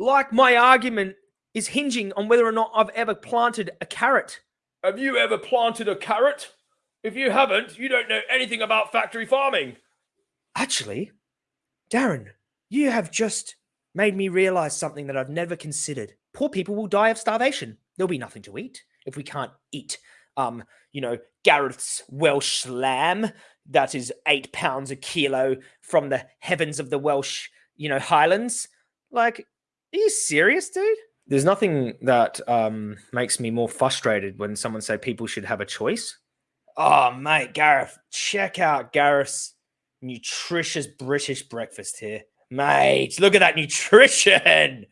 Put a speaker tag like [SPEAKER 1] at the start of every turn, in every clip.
[SPEAKER 1] Like my argument is hinging on whether or not I've ever planted a carrot.
[SPEAKER 2] Have you ever planted a carrot? If you haven't, you don't know anything about factory farming.
[SPEAKER 1] Actually, Darren, you have just made me realize something that I've never considered. Poor people will die of starvation. There'll be nothing to eat if we can't eat, um, you know, Gareth's Welsh lamb that is eight pounds a kilo from the heavens of the Welsh, you know, Highlands. Like, are you serious, dude? There's nothing that um, makes me more frustrated when someone say people should have a choice. Oh, mate, Gareth, check out Gareth's nutritious British breakfast here. Mate, look at that nutrition.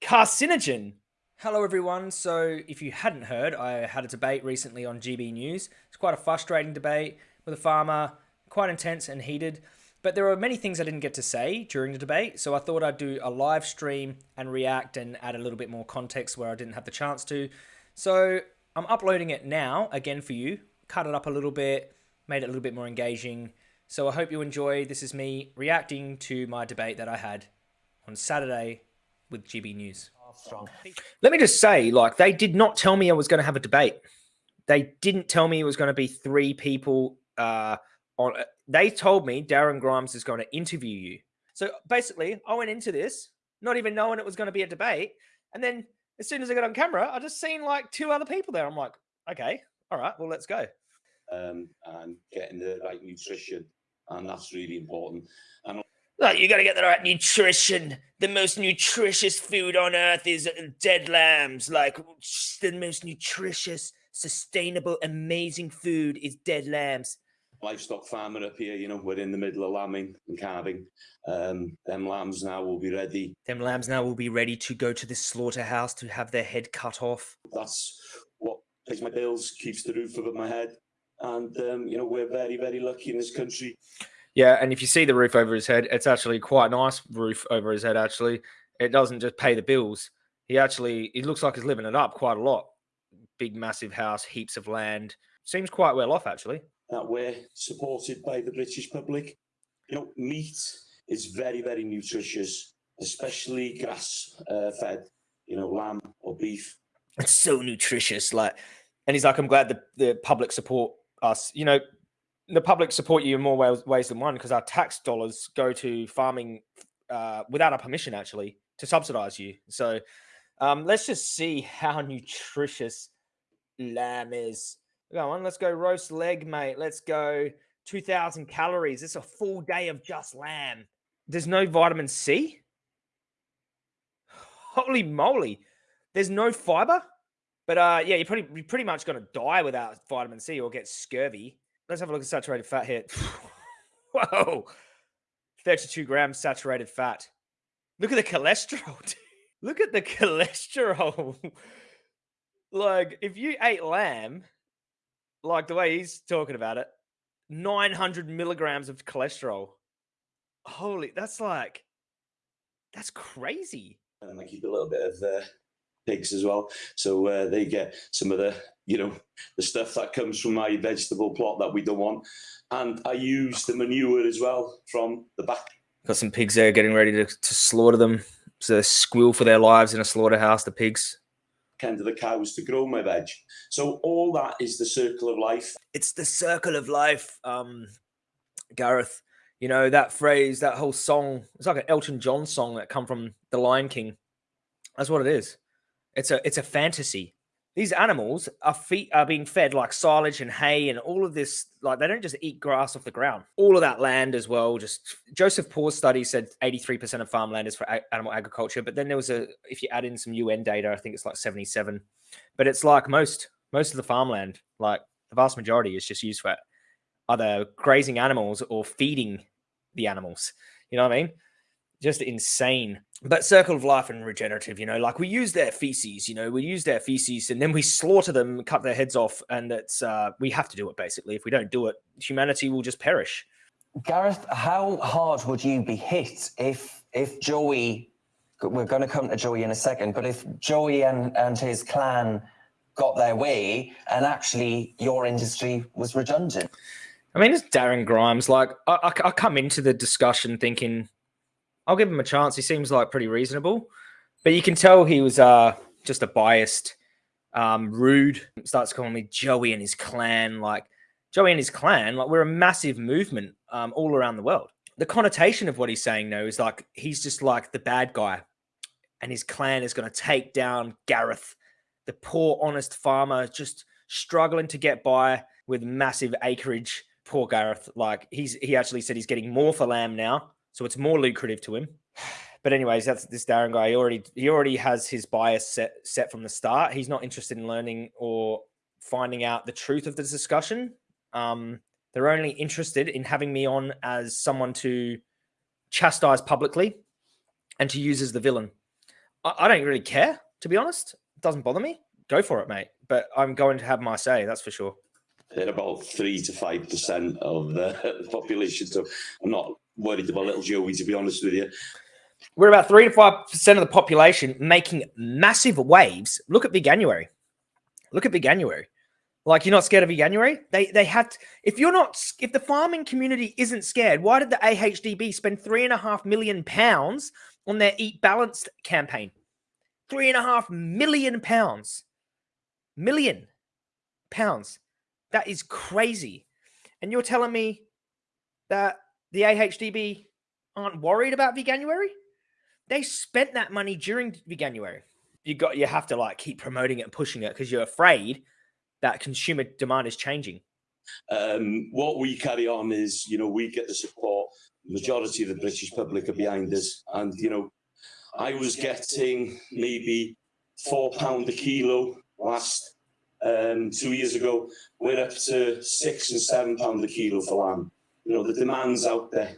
[SPEAKER 1] Carcinogen. Hello, everyone. So, if you hadn't heard, I had a debate recently on GB News. It's quite a frustrating debate with a farmer, quite intense and heated. But there were many things I didn't get to say during the debate, so I thought I'd do a live stream and react and add a little bit more context where I didn't have the chance to. So I'm uploading it now again for you, cut it up a little bit, made it a little bit more engaging. So I hope you enjoy. This is me reacting to my debate that I had on Saturday with GB News. Let me just say, like, they did not tell me I was going to have a debate. They didn't tell me it was going to be three people uh, on they told me Darren Grimes is going to interview you. So basically, I went into this not even knowing it was going to be a debate. And then as soon as I got on camera, I just seen like two other people there. I'm like, okay, all right, well, let's go.
[SPEAKER 3] Um, and getting the right nutrition. And that's really important. And
[SPEAKER 1] like, you got to get the right nutrition. The most nutritious food on earth is uh, dead lambs. Like, the most nutritious, sustainable, amazing food is dead lambs
[SPEAKER 3] livestock farmer up here, you know, we're in the middle of lambing and calving. Um, them lambs now will be ready.
[SPEAKER 1] Them lambs now will be ready to go to the slaughterhouse to have their head cut off.
[SPEAKER 3] That's what pays my bills, keeps the roof over my head. And, um, you know, we're very, very lucky in this country.
[SPEAKER 1] Yeah, and if you see the roof over his head, it's actually quite a nice roof over his head, actually. It doesn't just pay the bills. He actually, he looks like he's living it up quite a lot. Big, massive house, heaps of land. Seems quite well off, actually
[SPEAKER 3] that we're supported by the British public. You know, meat is very, very nutritious, especially grass uh, fed, you know, lamb or beef.
[SPEAKER 1] It's so nutritious. Like, and he's like, I'm glad the, the public support us. You know, the public support you in more ways, ways than one because our tax dollars go to farming uh, without our permission, actually, to subsidize you. So um, let's just see how nutritious lamb is. Go on, let's go roast leg, mate. Let's go 2000 calories. It's a full day of just lamb. There's no vitamin C. Holy moly. There's no fiber. But uh, yeah, you're pretty, you're pretty much going to die without vitamin C or get scurvy. Let's have a look at saturated fat here. Whoa. 32 grams saturated fat. Look at the cholesterol. Look at the cholesterol. like, if you ate lamb, like the way he's talking about it, 900 milligrams of cholesterol. Holy, that's like, that's crazy.
[SPEAKER 3] And I keep a little bit of uh, pigs as well. So uh, they get some of the, you know, the stuff that comes from my vegetable plot that we don't want. And I use the manure as well from the back.
[SPEAKER 1] Got some pigs there getting ready to, to slaughter them. So they squeal for their lives in a slaughterhouse, the pigs
[SPEAKER 3] kind of the cows to grow my veg. So all that is the circle of life.
[SPEAKER 1] It's the circle of life, um, Gareth. You know that phrase, that whole song. It's like an Elton John song that come from The Lion King. That's what it is. It's a it's a fantasy these animals are feet are being fed like silage and hay and all of this like they don't just eat grass off the ground. All of that land as well just joseph Poore's study said 83% of farmland is for animal agriculture but then there was a if you add in some un data i think it's like 77 but it's like most most of the farmland like the vast majority is just used for either grazing animals or feeding the animals. You know what i mean just insane. But circle of life and regenerative, you know, like we use their feces, you know, we use their feces and then we slaughter them, cut their heads off, and it's uh, we have to do it basically. If we don't do it, humanity will just perish.
[SPEAKER 4] Gareth, how hard would you be hit if if Joey? We're going to come to Joey in a second, but if Joey and and his clan got their way and actually your industry was redundant.
[SPEAKER 1] I mean, it's Darren Grimes. Like, I, I, I come into the discussion thinking I'll give him a chance. He seems like pretty reasonable. But you can tell he was uh just a biased, um, rude. Starts calling me Joey and his clan. Like Joey and his clan, like we're a massive movement um, all around the world. The connotation of what he's saying though is like he's just like the bad guy, and his clan is going to take down Gareth, the poor honest farmer, just struggling to get by with massive acreage. Poor Gareth, like he's he actually said he's getting more for lamb now, so it's more lucrative to him. But anyways, that's this Darren guy. He already he already has his bias set set from the start. He's not interested in learning or finding out the truth of the discussion. Um, they're only interested in having me on as someone to chastise publicly and to use as the villain. I, I don't really care, to be honest. It doesn't bother me. Go for it, mate. But I'm going to have my say, that's for sure.
[SPEAKER 3] They're about three to five percent of the, the population, so I'm not worried about little Joey. To be honest with you,
[SPEAKER 1] We're about three to five percent of the population making massive waves. Look at Veganuary. Look at Veganuary. Like you're not scared of Veganuary? They they had. To, if you're not, if the farming community isn't scared, why did the AHDB spend three and a half million pounds on their Eat Balanced campaign? Three and a half million pounds. Million pounds. That is crazy. And you're telling me that the AHDB aren't worried about Veganuary? They spent that money during Veganuary. You got you have to like keep promoting it and pushing it because you're afraid that consumer demand is changing.
[SPEAKER 3] um, what we carry on is, you know, we get the support. Majority of the British public are behind us, and you know, I was getting maybe four pound a kilo last um, two years ago. We're up to six and seven pound a kilo for lamb. You know, the demand's out there.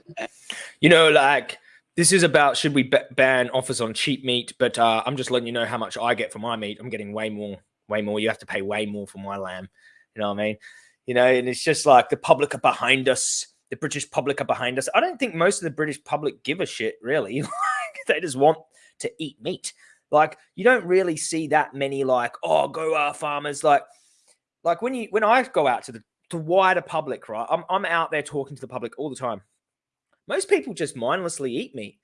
[SPEAKER 1] You know, like this is about should we ban offers on cheap meat? But uh, I'm just letting you know how much I get for my meat. I'm getting way more, way more. You have to pay way more for my lamb. You know what I mean? You know, and it's just like the public are behind us. The British public are behind us. I don't think most of the British public give a shit, really. they just want to eat meat. Like, you don't really see that many, like, oh, go our farmers. Like, like when you when I go out to the to wider public, right? I'm I'm out there talking to the public all the time. Most people just mindlessly eat meat.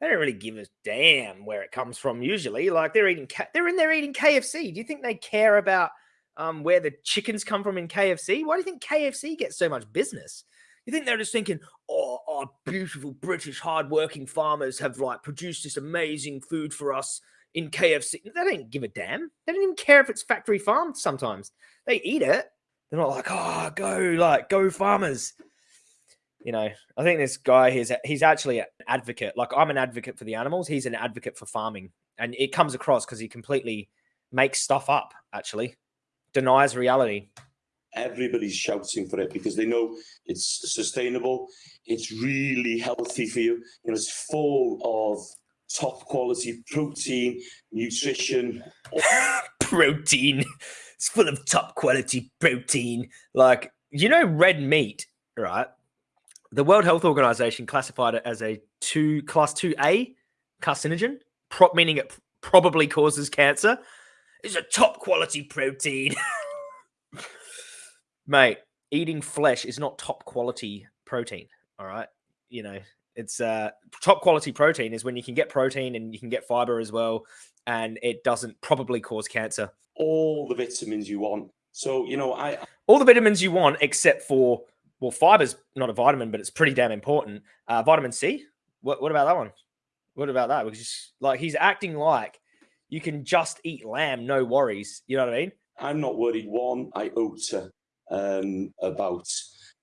[SPEAKER 1] They don't really give a damn where it comes from. Usually, like they're eating, they're in there eating KFC. Do you think they care about um, where the chickens come from in KFC? Why do you think KFC gets so much business? You think they're just thinking, oh, our beautiful British hardworking farmers have like produced this amazing food for us in KFC. They don't give a damn. They don't even care if it's factory farmed. Sometimes they eat it. They're not like, oh, go like go farmers you know, I think this guy he's he's actually an advocate. Like I'm an advocate for the animals, he's an advocate for farming, and it comes across because he completely makes stuff up. Actually, denies reality.
[SPEAKER 3] Everybody's shouting for it because they know it's sustainable. It's really healthy for you. You know, it's full of top quality protein, nutrition,
[SPEAKER 1] protein. It's full of top quality protein. Like you know, red meat, right? The World Health Organization classified it as a two class two A carcinogen, prop meaning it probably causes cancer. It's a top quality protein. Mate, eating flesh is not top quality protein. All right. You know, it's uh top quality protein is when you can get protein and you can get fiber as well, and it doesn't probably cause cancer.
[SPEAKER 3] All the vitamins you want. So, you know, I
[SPEAKER 1] All the vitamins you want, except for well, fiber's not a vitamin, but it's pretty damn important. Uh, vitamin C. What, what about that one? What about that? Because like he's acting like you can just eat lamb, no worries. You know what I mean?
[SPEAKER 3] I'm not worried one iota um, about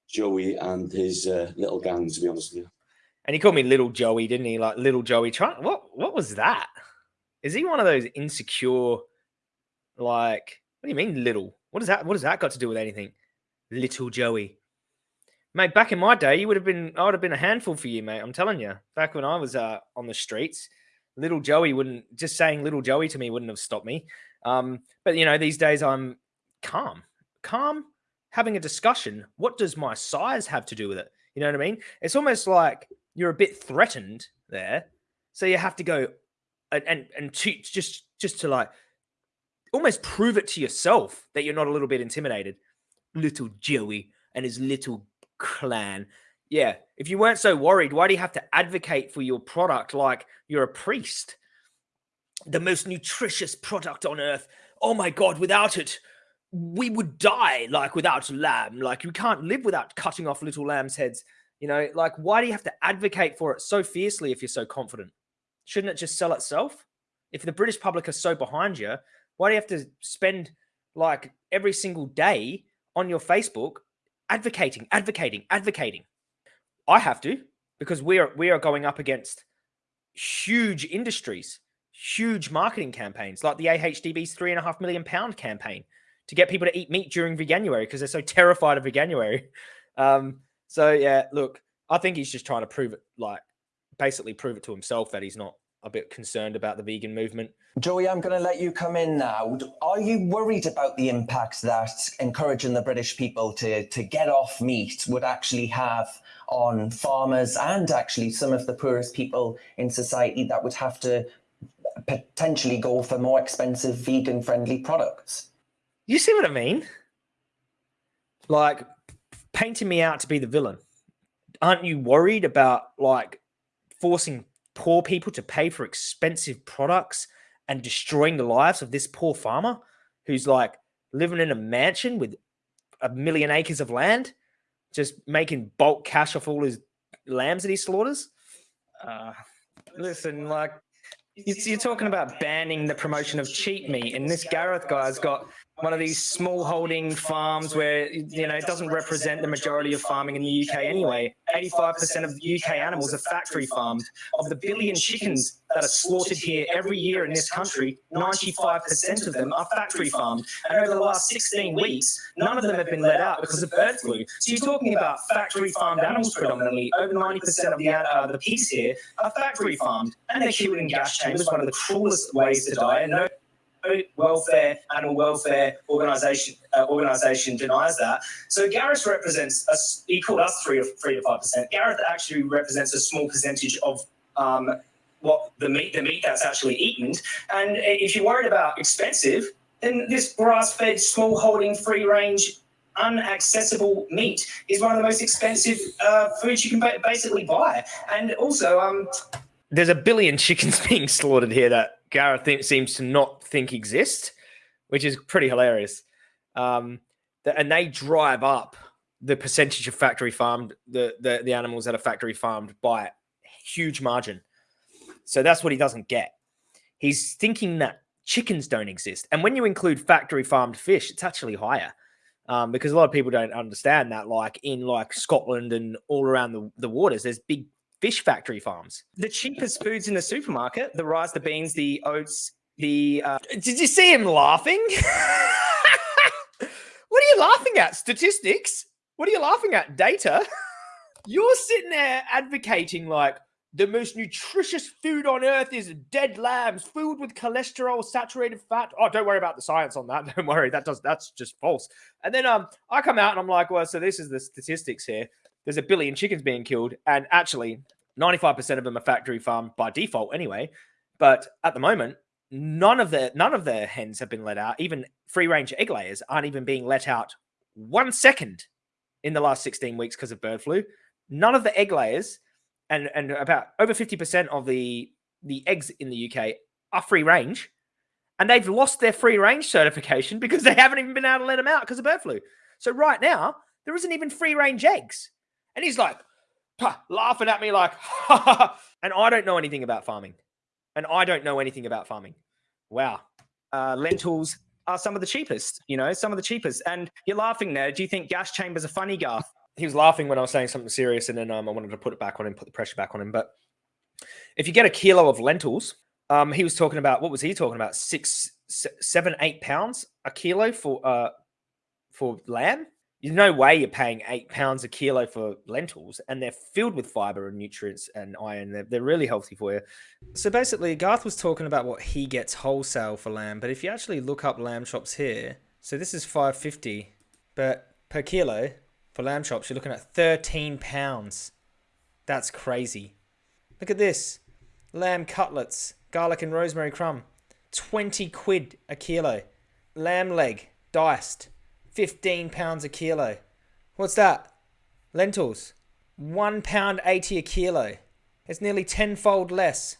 [SPEAKER 3] Joey and his uh, little gang, to be honest with you.
[SPEAKER 1] And he called me little Joey, didn't he? Like little Joey. Try what? What was that? Is he one of those insecure? Like, what do you mean little? What does that? What does that got to do with anything? Little Joey, mate. Back in my day, you would have been. I would have been a handful for you, mate. I'm telling you. Back when I was uh, on the streets, little Joey wouldn't. Just saying little Joey to me wouldn't have stopped me. Um, but you know, these days I'm calm, calm, having a discussion. What does my size have to do with it? You know what I mean? It's almost like you're a bit threatened there, so you have to go and and, and to, just just to like almost prove it to yourself that you're not a little bit intimidated. Little Joey and his little clan. Yeah, if you weren't so worried, why do you have to advocate for your product like you're a priest? the most nutritious product on earth. Oh my god, without it, we would die like without lamb. Like you can't live without cutting off little lambs' heads. You know, like why do you have to advocate for it so fiercely if you're so confident? Shouldn't it just sell itself? If the British public are so behind you, why do you have to spend like every single day on your Facebook advocating, advocating, advocating? I have to because we are we are going up against huge industries, huge marketing campaigns like the AHDB's three and a half million pound campaign to get people to eat meat during Veganuary because they're so terrified of Veganuary. Um, so yeah, look, I think he's just trying to prove it, like basically prove it to himself that he's not a bit concerned about the vegan movement.
[SPEAKER 4] Joey, I'm going to let you come in now. Are you worried about the impact that encouraging the British people to, to get off meat would actually have on farmers and actually some of the poorest people in society that would have to potentially go for more expensive vegan friendly products?
[SPEAKER 1] You see what I mean? Like painting me out to be the villain. Aren't you worried about like forcing poor people to pay for expensive products and destroying the lives of this poor farmer who's like living in a mansion with a million acres of land, just making bulk cash off all his lambs that he slaughters?
[SPEAKER 5] Uh, listen, like you're talking about banning the promotion of cheap meat, and this Gareth guy's got one of these small holding farms where you know it doesn't represent the majority of farming in the UK anyway. 85% of UK animals are factory farmed. Of the billion chickens that are slaughtered here every year in this country, 95% of them are factory farmed. And over the last 16 weeks, none of them have been let out because of bird flu. So you're talking about factory farmed animals predominantly. Over 90% of the uh, the pigs here are factory farmed, and they're killed in gas chambers, one of the cruelest ways to die. And no welfare, animal welfare organisation uh, organisation denies that. So Gareth represents us. He called us three to three to five percent. Gareth actually represents a small percentage of um, what the meat the meat that's actually eaten. And if you're worried about expensive, then this grass-fed, small holding, free range unaccessible meat is one of the most expensive uh, foods you can ba basically buy. And also, um,
[SPEAKER 1] there's a billion chickens being slaughtered here that Gareth seems to not think exist, which is pretty hilarious. Um, and they drive up the percentage of factory farmed the, the the animals that are factory farmed by a huge margin. So that's what he doesn't get. He's thinking that chickens don't exist, and when you include factory farmed fish, it's actually higher. Um, because a lot of people don't understand that, like in like Scotland and all around the, the waters, there's big fish factory farms.
[SPEAKER 5] The cheapest foods in the supermarket, the rice, the beans, the oats, the... Uh...
[SPEAKER 1] Did you see him laughing? what are you laughing at? Statistics? What are you laughing at? Data? You're sitting there advocating like, the most nutritious food on earth is dead lambs filled with cholesterol, saturated fat. Oh, don't worry about the science on that. Don't worry, that does that's just false. And then um, I come out and I'm like, well, so this is the statistics here there's a billion chickens being killed, and actually 95% of them are factory farmed by default anyway. But at the moment, none of the none of their hens have been let out. Even free range egg layers aren't even being let out one second in the last 16 weeks because of bird flu. None of the egg layers and and about over 50% of the the eggs in the UK are free range. And they've lost their free range certification because they haven't even been able to let them out because of bird flu. So right now, there isn't even free range eggs. And he's like, laughing at me like, and I don't know anything about farming. And I don't know anything about farming. Wow.
[SPEAKER 5] Uh, lentils are some of the cheapest, you know, some of the cheapest. And you're laughing there. Do you think gas chambers are funny, Garth?
[SPEAKER 1] He was laughing when I was saying something serious, and then um, I wanted to put it back on him, put the pressure back on him. But if you get a kilo of lentils, um, he was talking about what was he talking about? Six, seven, eight pounds a kilo for uh for lamb there's no way you're paying eight pounds a kilo for lentils, and they're filled with fiber and nutrients and iron. They're, they're really healthy for you. So basically, Garth was talking about what he gets wholesale for lamb, but if you actually look up lamb chops here, so this is 550, but per kilo for lamb chops, you're looking at 13 pounds. That's crazy. Look at this lamb cutlets, garlic and rosemary crumb, 20 quid a kilo. Lamb leg, diced, 15 pounds a kilo. What's that? Lentils. One pound 80 a kilo. It's nearly tenfold less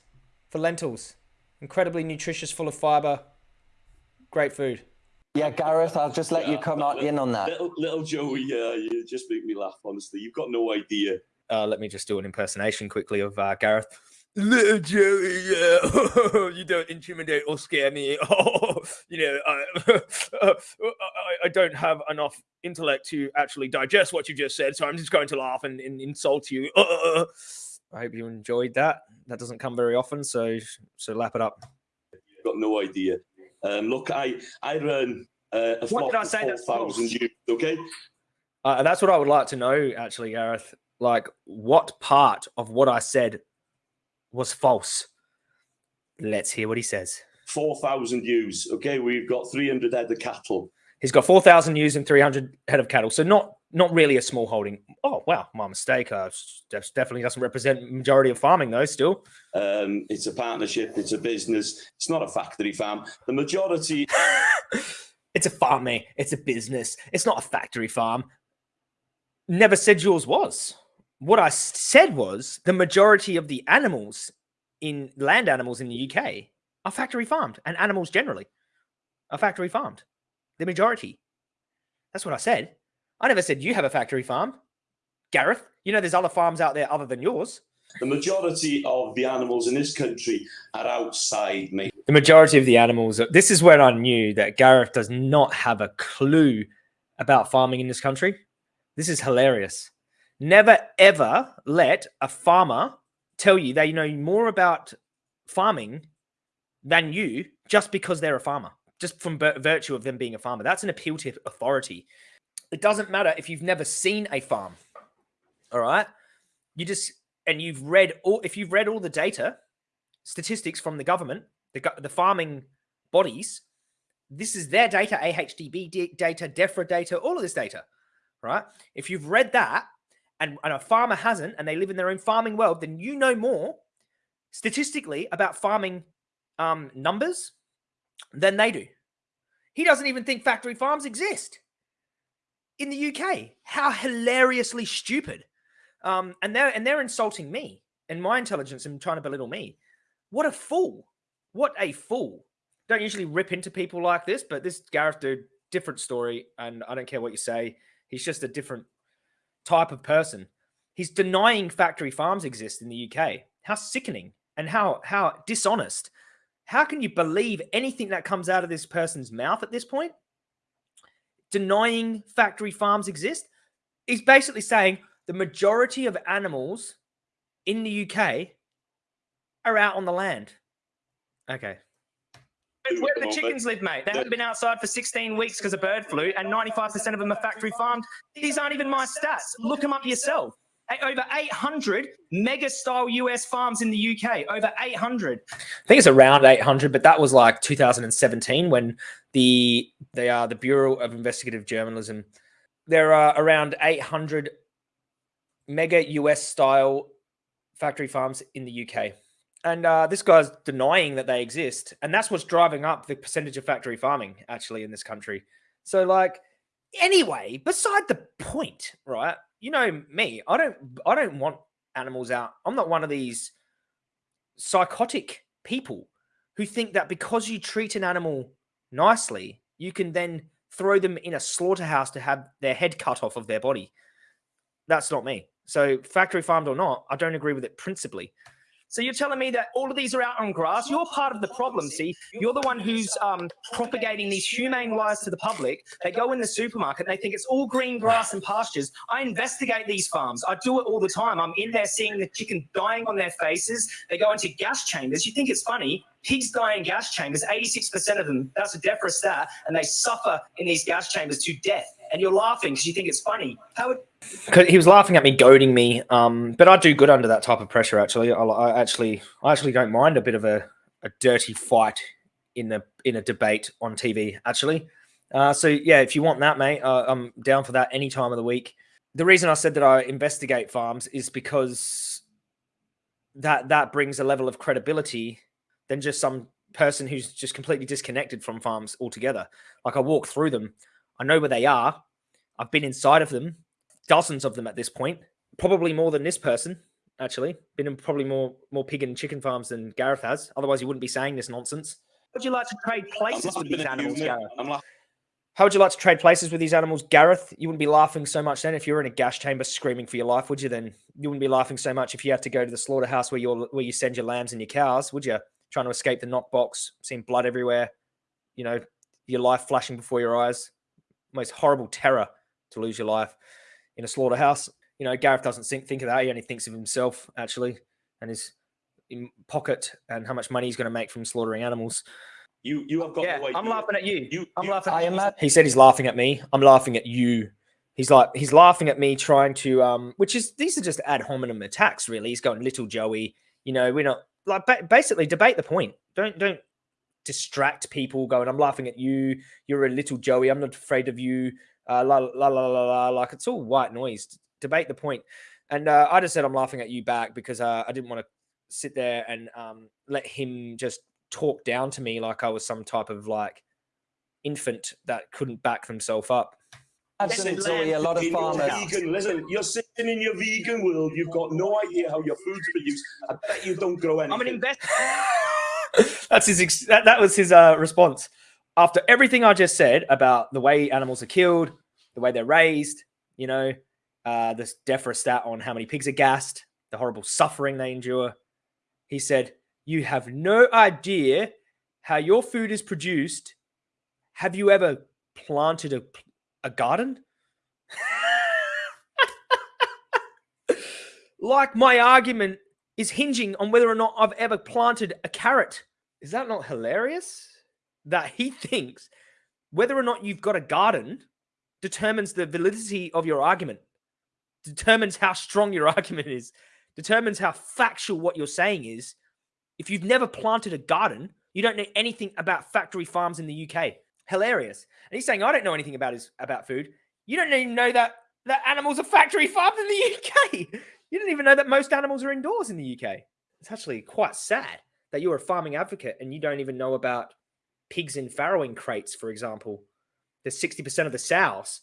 [SPEAKER 1] for lentils. incredibly nutritious, full of fiber, great food.
[SPEAKER 4] Yeah, Gareth, I'll just let you come
[SPEAKER 3] but
[SPEAKER 4] out in on that.
[SPEAKER 3] Little, little Joey, yeah, you just make me laugh. Honestly, you've got no idea.
[SPEAKER 1] Uh, let me just do an impersonation quickly of uh, Gareth. Little Joey, yeah, you don't intimidate or scare me. Oh, you know, I, I, I don't have enough intellect to actually digest what you just said, so I'm just going to laugh and, and insult you. Uh, I hope you enjoyed that. That doesn't come very often, so so lap it up.
[SPEAKER 3] You've got no idea. Um, look, I I run uh, a
[SPEAKER 5] What did I say that's
[SPEAKER 3] 4,000
[SPEAKER 5] false?
[SPEAKER 3] ewes, okay?
[SPEAKER 1] Uh, that's what I would like to know, actually, Gareth. Like, what part of what I said was false? Let's hear what he says.
[SPEAKER 3] 4,000 ewes, okay? We've got 300 head of cattle.
[SPEAKER 1] He's got 4,000 ewes and 300 head of cattle. So not not really a small holding. Oh, wow. My mistake. Uh, def- definitely doesn't represent majority of farming, though, still.
[SPEAKER 3] Um, it's a partnership, it's a business, it's not a factory farm. The majority
[SPEAKER 1] it's a farm, mate. It's a business. It's not a factory farm. Never said yours was. What I said was the majority of the animals in land animals in the UK are factory farmed, and animals generally are factory farmed. The majority. That's what I said. I never said you have a factory farm, Gareth. You know, there's other farms out there other than yours.
[SPEAKER 3] the majority of the animals in this country are outside, mate.
[SPEAKER 1] the majority of the animals this is where i knew that gareth does not have a clue about farming in this country this is hilarious never ever let a farmer tell you they know more about farming than you just because they're a farmer just from virtue of them being a farmer. That's an appeal to authority. It doesn't matter if you've never seen a farm all right? You just and you've read all if you've read all the data statistics from the government, the, the farming bodies, this is their data, AHDB data, DEFRA data, all of this data, right? If you've read that and, and a farmer hasn't, and they live in their own farming world, then you know more statistically about farming um, numbers than they do. He doesn't even think factory farms exist in the UK. How hilariously stupid! Um, and they're and they're insulting me and my intelligence and trying to belittle me. What a fool! What a fool! Don't usually rip into people like this, but this Gareth dude, different story, and I don't care what you say. He's just a different type of person. He's denying factory farms exist in the UK. How sickening and how how dishonest. How can you believe anything that comes out of this person's mouth at this point? Denying factory farms exist? He's basically saying the majority of animals in the UK are out on the land. Okay.
[SPEAKER 5] It's where the
[SPEAKER 3] Well,
[SPEAKER 5] chickens live, mate. They haven't been outside for 16 weeks because of bird flu, and 95% of them are factory farmed. These aren't even my stats. Look them up yourself. Hey, Over 800 mega style US farms in the UK. Over 800.
[SPEAKER 1] I think it's around 800, but that was like 2017 when the they are the Bureau of Investigative Journalism. There are around 800 mega US style factory farms in the UK. And uh, this guy's denying that they exist. And that's what's driving up the percentage of factory farming actually in this country. So, like, anyway, beside the point, right? You know me, I don't I don't want animals out. I'm not one of these psychotic people who think that because you treat an animal nicely, you can then throw them in a slaughterhouse to have their head cut off of their body. That's not me. So, factory farmed or not, I don't agree with it principally.
[SPEAKER 5] So you're telling me that all of these are out on grass? You're part of the problem, see? You're the one who's um, propagating these humane lies to the public. They go in the supermarket and they think it's all green grass and pastures. I investigate these farms. I do it all the time. I'm in there seeing the chicken dying on their faces. They go into gas chambers. You think it's funny? Pigs die in gas chambers, 86% of them. That's a DEFRA stat. And they suffer in these gas chambers to death. And you're laughing because you think it's funny. How would
[SPEAKER 1] he was laughing at me, goading me. Um, but I do good under that type of pressure. Actually, I, I actually, I actually don't mind a bit of a, a dirty fight in a in a debate on TV. Actually, uh, so yeah, if you want that, mate, uh, I'm down for that any time of the week. The reason I said that I investigate farms is because that that brings a level of credibility than just some person who's just completely disconnected from farms altogether. Like I walk through them, I know where they are. I've been inside of them, dozens of them at this point, probably more than this person. actually. Been in probably more more pig and chicken farms than Gareth has. Otherwise, he wouldn't be saying this nonsense. Would you like to trade places with these animals,
[SPEAKER 3] mate.
[SPEAKER 1] Gareth?
[SPEAKER 3] I'm laughing.
[SPEAKER 1] How would you like to trade places with these animals, Gareth? You wouldn't be laughing so much then if you were in a gas chamber screaming for your life, would you? Then you wouldn't be laughing so much if you had to go to the slaughterhouse where you where you send your lambs and your cows, would you? Trying to escape the knockbox, seeing blood everywhere, you know, your life flashing before your eyes. Most horrible terror to lose your life in a slaughterhouse. You know, Gareth doesn't think, think of that. He only thinks of himself actually and his pocket and how much money he's going to make from slaughtering animals.
[SPEAKER 3] You you have got
[SPEAKER 1] Yeah,
[SPEAKER 3] no idea.
[SPEAKER 1] I'm laughing at you.
[SPEAKER 3] You,
[SPEAKER 1] I'm
[SPEAKER 3] you-
[SPEAKER 1] laughing.
[SPEAKER 4] I imagine.
[SPEAKER 1] He said he's laughing at me. I'm laughing at you. He's like he's laughing at me trying to um which is these are just ad hominem attacks really. He's going little Joey, you know, we're not like ba- basically debate the point. Don't don't distract people going I'm laughing at you. You're a little Joey. I'm not afraid of you. Uh la la la la la like it's all white noise. Debate the point. And uh, I just said I'm laughing at you back because uh, I didn't want to sit there and um let him just talk down to me like I was some type of like infant that couldn't back themselves up.
[SPEAKER 4] Imagine,
[SPEAKER 1] Listen,
[SPEAKER 4] a lot of farmers.
[SPEAKER 3] vegan, listen, you're sitting in your vegan world. You've got no idea how your food's produced. I bet you don't grow anything.
[SPEAKER 1] I'm an investor. That's his. Ex- that, that was his uh, response after everything I just said about the way animals are killed, the way they're raised. You know, uh, this DEFRA stat on how many pigs are gassed, the horrible suffering they endure. He said, "You have no idea how your food is produced. Have you ever planted a a garden?" like my argument is hinging on whether or not I've ever planted a carrot. Is that not hilarious? That he thinks whether or not you've got a garden determines the validity of your argument, determines how strong your argument is, determines how factual what you're saying is. If you've never planted a garden, you don't know anything about factory farms in the UK. Hilarious. And he's saying, I don't know anything about his about food. You don't even know that that animals are factory farmed in the UK. You didn't even know that most animals are indoors in the UK. It's actually quite sad that you're a farming advocate and you don't even know about pigs in farrowing crates, for example. There's 60% of the sows,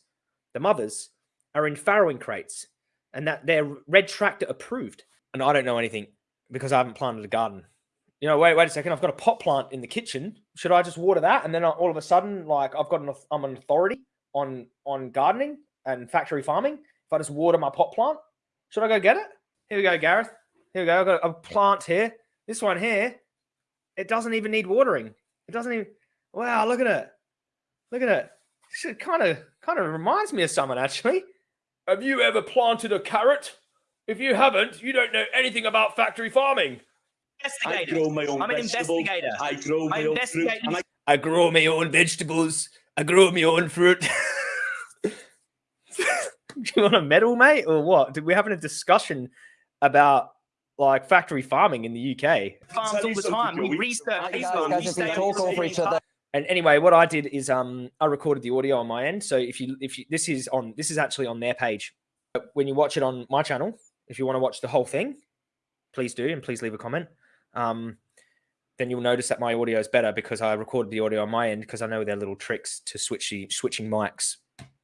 [SPEAKER 1] the mothers, are in farrowing crates and that they're red tractor approved. And I don't know anything because I haven't planted a garden. You know, wait, wait a second. I've got a pot plant in the kitchen. Should I just water that? And then all of a sudden, like I've got an, I'm an authority on on gardening and factory farming. If I just water my pot plant, should I go get it? Here we go, Gareth. Here we go. I've got a plant here. This one here, it doesn't even need watering. It doesn't even. Wow, look at it. Look at it. It kind of kind of reminds me of someone actually.
[SPEAKER 2] Have you ever planted a carrot? If you haven't, you don't know anything about factory farming.
[SPEAKER 3] I grow my own
[SPEAKER 1] I'm an
[SPEAKER 3] vegetables.
[SPEAKER 1] investigator.
[SPEAKER 3] I grow
[SPEAKER 1] I'm
[SPEAKER 3] my own fruit. I
[SPEAKER 1] I grow my own vegetables. I grow my own fruit. Do you want a medal, mate, or what? Did we having a discussion about like factory farming in the UK? Farms all the time. We research
[SPEAKER 3] I-
[SPEAKER 1] these
[SPEAKER 3] guys,
[SPEAKER 1] farms. We
[SPEAKER 4] if we
[SPEAKER 1] stay-
[SPEAKER 4] talk over each other,
[SPEAKER 1] And anyway, what I did is um I recorded the audio on my end. So if you if you this is on this is actually on their page. But When you watch it on my channel, if you want to watch the whole thing, please do and please leave a comment. Um then you'll notice that my audio is better because I recorded the audio on my end because I know their little tricks to switch switching mics.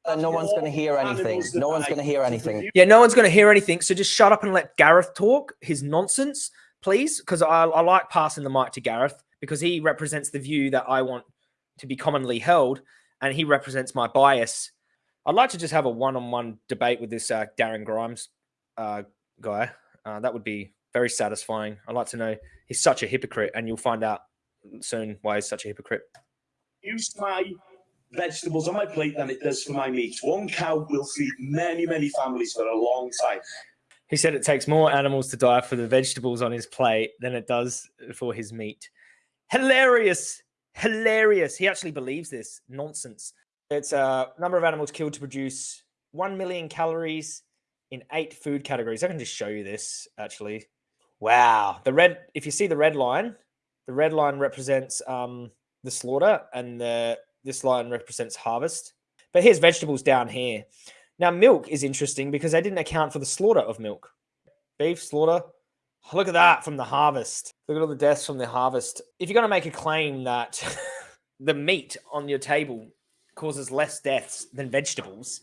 [SPEAKER 4] Then no one's going to hear anything. No one's going to hear anything.
[SPEAKER 1] Yeah, no one's going to hear anything. So just shut up and let Gareth talk his nonsense, please. Because I, I like passing the mic to Gareth because he represents the view that I want to be commonly held and he represents my bias. I'd like to just have a one on one debate with this uh, Darren Grimes uh, guy. Uh, that would be very satisfying. I'd like to know he's such a hypocrite, and you'll find out soon why he's such a hypocrite.
[SPEAKER 3] use my vegetables on my plate than it does for my meat. One cow will feed many, many families for a long time.
[SPEAKER 1] He said it takes more animals to die for the vegetables on his plate than it does for his meat. Hilarious. Hilarious. He actually believes this nonsense. It's a number of animals killed to produce 1 million calories in eight food categories. I can just show you this actually. Wow. The red, if you see the red line, the red line represents um, the slaughter and the this line represents harvest. But here's vegetables down here. Now, milk is interesting because they didn't account for the slaughter of milk. Beef slaughter. Look at that from the harvest. Look at all the deaths from the harvest. If you're going to make a claim that the meat on your table causes less deaths than vegetables,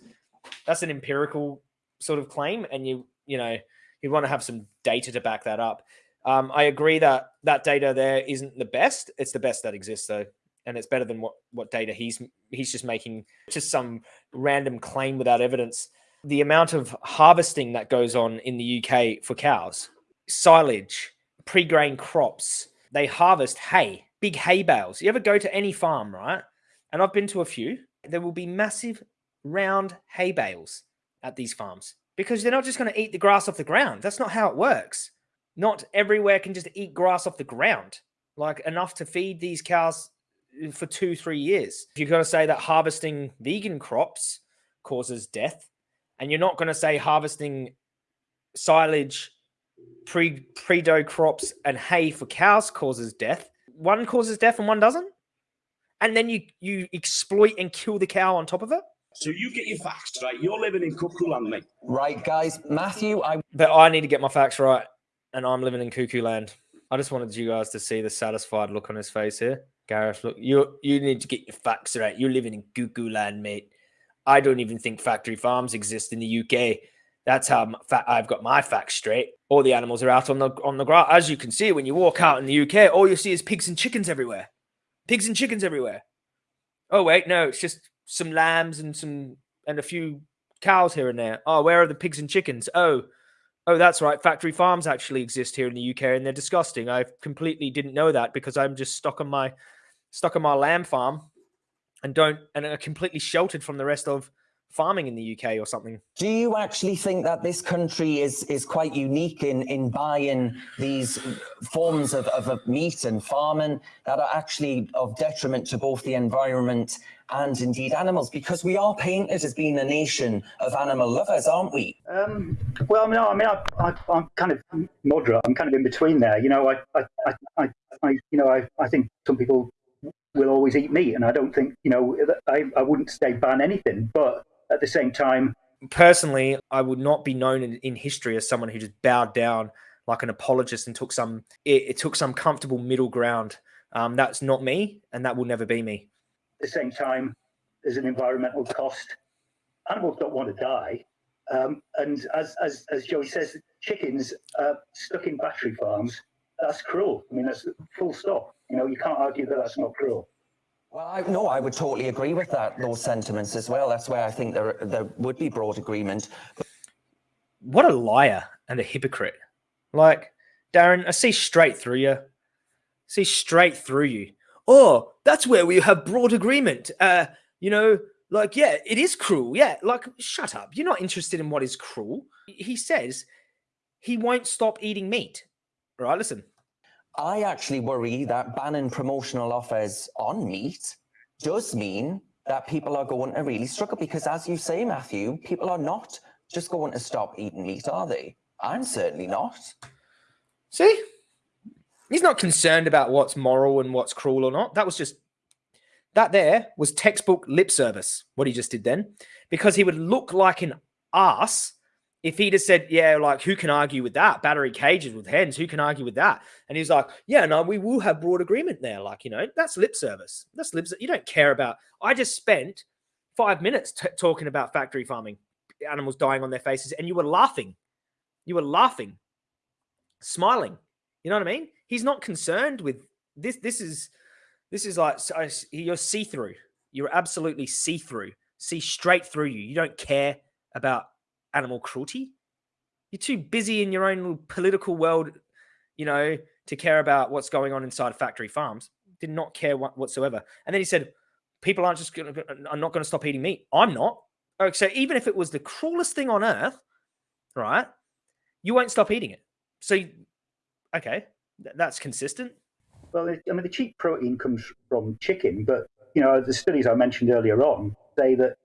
[SPEAKER 1] that's an empirical sort of claim. And you, you know, You'd want to have some data to back that up. Um, I agree that that data there isn't the best. It's the best that exists though, and it's better than what what data he's he's just making just some random claim without evidence. The amount of harvesting that goes on in the UK for cows, silage, pre-grain crops, they harvest hay, big hay bales. You ever go to any farm, right? And I've been to a few. There will be massive round hay bales at these farms because they're not just going to eat the grass off the ground. That's not how it works. Not everywhere can just eat grass off the ground, like enough to feed these cows for two, three years. If you're going to say that harvesting vegan crops causes death, and you're not going to say harvesting silage, pre pre dough crops, and hay for cows causes death. One causes death and one doesn't, and then you you exploit and kill the cow on top of it.
[SPEAKER 3] So you get your facts right. You're living in cuckoo land, mate.
[SPEAKER 4] Right, guys. Matthew, I
[SPEAKER 1] But I need to get my facts right, and I'm living in cuckoo land. I just wanted you guys to see the satisfied look on his face here. Gareth, look, you you need to get your facts right. You're living in cuckoo land, mate. I don't even think factory farms exist in the UK. That's how I've got my facts straight. All the animals are out on the on the grass. As you can see, when you walk out in the UK, all you see is pigs and chickens everywhere. Pigs and chickens everywhere. Oh wait, no, it's just some lambs and some and a few cows here and there. Oh, where are the pigs and chickens? Oh, oh, that's right. Factory farms actually exist here in the UK, and they're disgusting. I completely didn't know that because I'm just stuck on my stuck on my lamb farm and don't and are completely sheltered from the rest of farming in the UK or something.
[SPEAKER 4] Do you actually think that this country is is quite unique in in buying these forms of, of, of meat and farming that are actually of detriment to both the environment and indeed animals? Because we are painted as being a nation of animal lovers, aren't we?
[SPEAKER 6] Um, well, no, I mean, I, I, I'm kind of moderate. I'm kind of in between there. You know, I, I, I, I, I you know, I, I think some people will always eat meat, and I don't think, you know, I, I wouldn't say ban anything, but at the same time,
[SPEAKER 1] Personally, I would not be known in, in history as someone who just bowed down like an apologist and took some it, it took some comfortable middle ground. Um, that's not me, and that will never be me.
[SPEAKER 6] at the same time, there's an environmental cost. Animals don't want to die, um, and as as as Joey says, chickens uh, stuck in battery farms. That's cruel. I mean, that's full stop. You know, you can't argue that that's not cruel.
[SPEAKER 4] Well, I, no, I would totally agree with that, those sentiments as well. That's where I think there there would be broad agreement.
[SPEAKER 1] What a liar and a hypocrite! Like Darren, I see straight through you. See straight through you. Oh, that's where we have broad agreement. Uh, you know, like yeah, it is cruel. Yeah, like shut up. You're not interested in what is cruel. He says he won't stop eating meat. All right, Listen,
[SPEAKER 4] I actually worry that banning promotional offers on meat does mean that people are going to really struggle because, as you say, Matthew, people are not just going to stop eating meat, are they? I'm certainly not.
[SPEAKER 1] See? He's not concerned about what's moral and what's cruel or not. That was just that there was textbook lip service, what he just did then. Because he would look like an ass if he'd have said, Yeah, like who can argue with that? Battery cages with hens, who can argue with that? And he's like, Yeah, no, we will have broad agreement there. Like, you know, that's lip service. That's lip service. You don't care about I just spent five minutes talking about factory farming, animals dying on their faces, and you were laughing. You were laughing smiling. You know what I mean? He's not concerned with this. This is this is like you're see through. You're absolutely see through. See straight through you. You don't care about animal cruelty. You're too busy in your own little political world, you know, to care about what's going on inside factory farms. Did not care what, whatsoever. And then he said, "People aren't just going to. I'm not going to stop eating meat. I'm not. Okay, so even if it was the cruelest thing on earth, right? You won't stop eating it. So, okay, th- that's consistent.
[SPEAKER 6] Well, I mean, the cheap protein comes from chicken, but you know, the studies I mentioned earlier on say that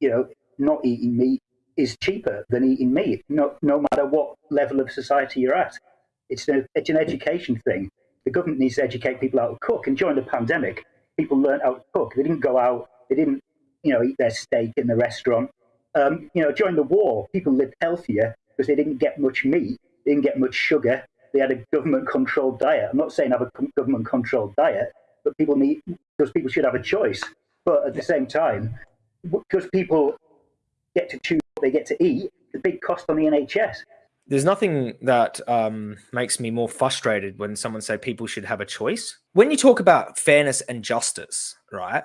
[SPEAKER 6] you know, not eating meat is cheaper than eating meat, no, no matter what level of society you're at. It's, a, it's an education thing. The government needs to educate people how to cook. And during the pandemic, people learned how to cook. They didn't go out. They didn't, you know, eat their steak in the restaurant. Um, you know, during the war, people lived healthier because they didn't get much meat, they didn't get much sugar. They had a government-controlled diet. I'm not saying have a government-controlled diet, but people need because people should have a choice. But at the same time, because people get to choose they get to eat, the big cost on the NHS.
[SPEAKER 1] There's nothing that um, makes me more frustrated when someone say people should have a choice. When you talk about fairness and justice, right?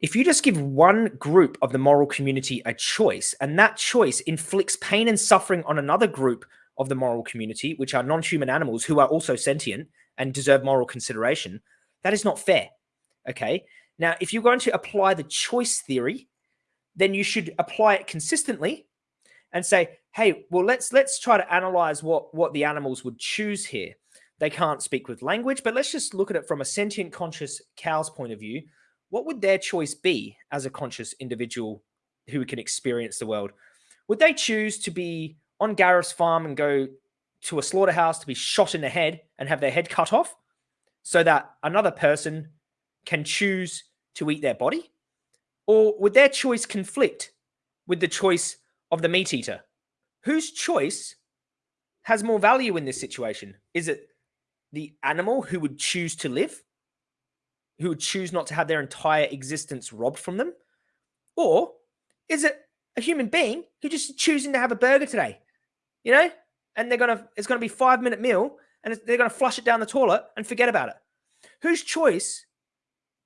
[SPEAKER 1] If you just give one group of the moral community a choice, and that choice inflicts pain and suffering on another group of the moral community, which are non-human animals who are also sentient and deserve moral consideration, that is not fair. Okay. Now, if you're going to apply the choice theory, then you should apply it consistently and say, hey, well, let's let's try to analyze what what the animals would choose here. They can't speak with language, but let's just look at it from a sentient, conscious cow's point of view. What would their choice be as a conscious individual who can experience the world? Would they choose to be on Gareth's farm and go to a slaughterhouse to be shot in the head and have their head cut off so that another person can choose to eat their body? Or would their choice conflict with the choice of the meat eater? Whose choice has more value in this situation? Is it the animal who would choose to live, who would choose not to have their entire existence robbed from them? Or is it a human being who just choosing to have a burger today? You know, and they're gonna it's gonna be five minute meal, and they're gonna flush it down the toilet and forget about it. Whose choice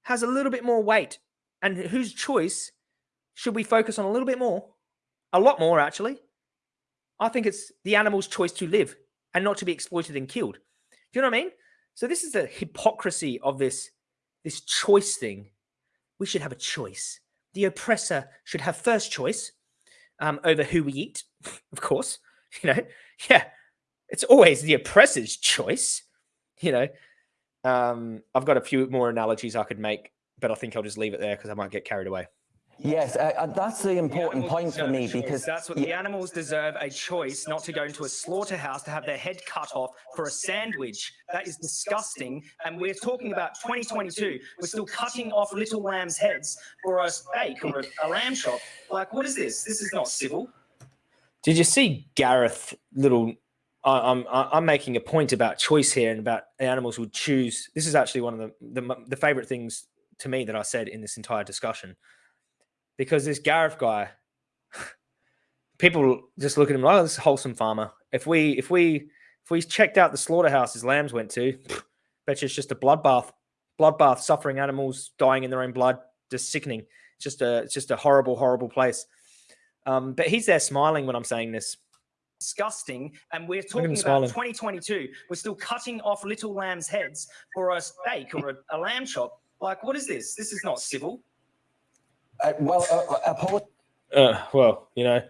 [SPEAKER 1] has a little bit more weight, and whose choice should we focus on a little bit more, a lot more actually? I think it's the animal's choice to live and not to be exploited and killed. Do you know what I mean? So this is the hypocrisy of this this choice thing. We should have a choice. The oppressor should have first choice um, over who we eat, of course. You know, yeah, it's always the oppressor's choice. You know, um, I've got a few more analogies I could make, but I think I'll just leave it there because I might get carried away.
[SPEAKER 4] Yes, uh, uh that's the important
[SPEAKER 5] the
[SPEAKER 4] point for me because
[SPEAKER 5] that's what the animals deserve a choice not to go into a slaughterhouse to have their head cut off for a sandwich. That is disgusting. And we're talking about 2022. We're still cutting off little lambs' heads for a steak or a, a lamb chop. Like, what is this? This is not civil.
[SPEAKER 1] Did you see Gareth little? I, I'm I'm making a point about choice here and about animals would choose. This is actually one of the, the the favorite things to me that I said in this entire discussion, because this Gareth guy, people just look at him like oh, this wholesome farmer. If we if we if we checked out the slaughterhouse his lambs went to, bet you it's just a bloodbath, bloodbath, suffering animals dying in their own blood, just sickening. It's just a it's just a horrible horrible place. Um, but he's there smiling when I'm saying this.
[SPEAKER 5] Disgusting. And we're talking about smiling. 2022. We're still cutting off little lambs' heads for a steak or a, a lamb chop. Like, what is this? This is not civil.
[SPEAKER 4] Uh, well, uh, uh,
[SPEAKER 1] uh, well, you know,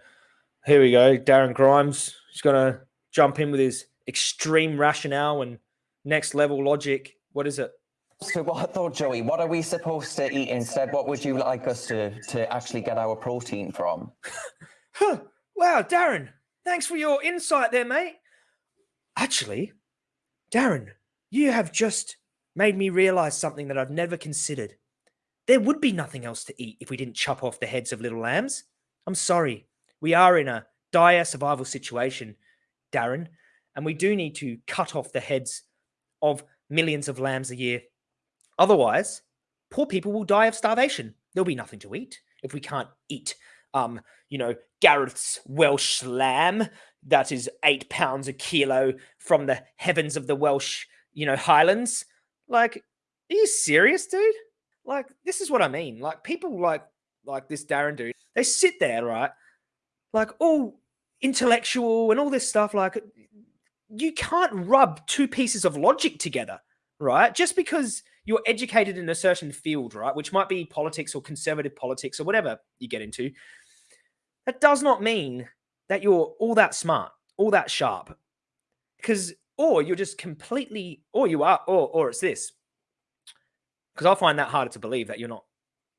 [SPEAKER 1] here we go. Darren Grimes. He's going to jump in with his extreme rationale and next level logic. What is it?
[SPEAKER 4] So what though, Joey? What are we supposed to eat instead? What would you like us to to actually get our protein from?
[SPEAKER 1] huh. Wow, Darren, thanks for your insight there, mate. Actually, Darren, you have just made me realize something that I've never considered. There would be nothing else to eat if we didn't chop off the heads of little lambs. I'm sorry. We are in a dire survival situation, Darren, and we do need to cut off the heads of millions of lambs a year Otherwise, poor people will die of starvation. There'll be nothing to eat if we can't eat, um, you know, Gareth's Welsh lamb that is eight pounds a kilo from the heavens of the Welsh, you know, Highlands. Like, are you serious, dude? Like, this is what I mean. Like, people like like this Darren dude, they sit there, right? Like all intellectual and all this stuff. Like, you can't rub two pieces of logic together, right? Just because you're educated in a certain field, right? Which might be politics or conservative politics or whatever you get into. That does not mean that you're all that smart, all that sharp. Because, or you're just completely, or you are, or, or it's this. Because I find that harder to believe that you're not,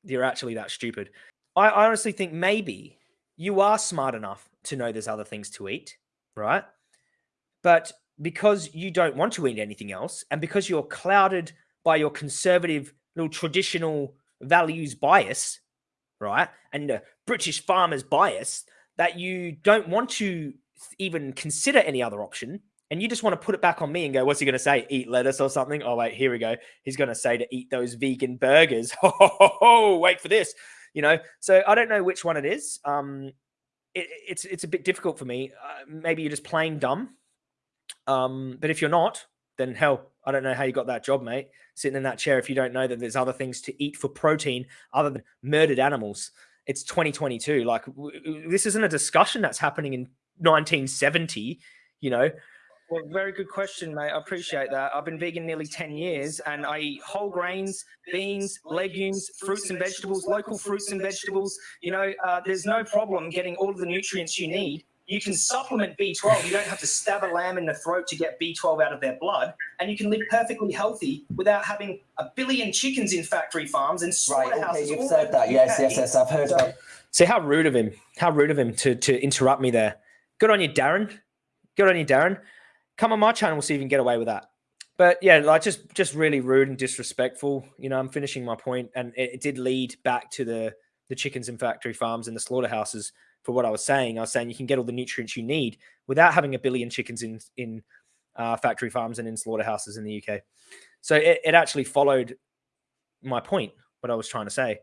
[SPEAKER 1] you're actually that stupid. I, I honestly think maybe you are smart enough to know there's other things to eat, right? But because you don't want to eat anything else, and because you're clouded by your conservative little traditional values bias, right? And the British farmers bias that you don't want to even consider any other option. And you just want to put it back on me and go, what's he going to say? Eat lettuce or something? Oh, wait, here we go. He's going to say to eat those vegan burgers. Oh, wait for this. You know, so I don't know which one it is. Um, it, it's it's a bit difficult for me. Uh, maybe you're just playing dumb. Um, but if you're not, then hell, I don't know how you got that job, mate. Sitting in that chair if you don't know that there's other things to eat for protein other than murdered animals. It's 2022. Like this isn't a discussion that's happening in 1970. You know,
[SPEAKER 5] Well, very good question, mate. I appreciate that. I've been vegan nearly 10 years and I eat whole grains, beans, legumes, fruits and vegetables, local fruits and vegetables. You know, uh, there's no problem getting all of the nutrients you need. You can supplement B12. You don't have to stab a lamb in the throat to get B12 out of their blood. And you can live perfectly healthy without having a billion chickens in factory farms and slaughterhouses.
[SPEAKER 4] Right, okay, you've said that. Yes, yes, yes. I've heard
[SPEAKER 5] So-
[SPEAKER 4] about
[SPEAKER 1] See how rude of him. How rude of him to to interrupt me there. Good on you, Darren. Good on you, Darren. Come on my channel, we'll see if you can get away with that. But yeah, like just just really rude and disrespectful. You know, I'm finishing my point, and it, it did lead back to the the chickens and factory farms and the slaughterhouses. For what I was saying, I was saying you can get all the nutrients you need without having a billion chickens in in uh, factory farms and in slaughterhouses in the UK. So it, it actually followed my point, what I was trying to say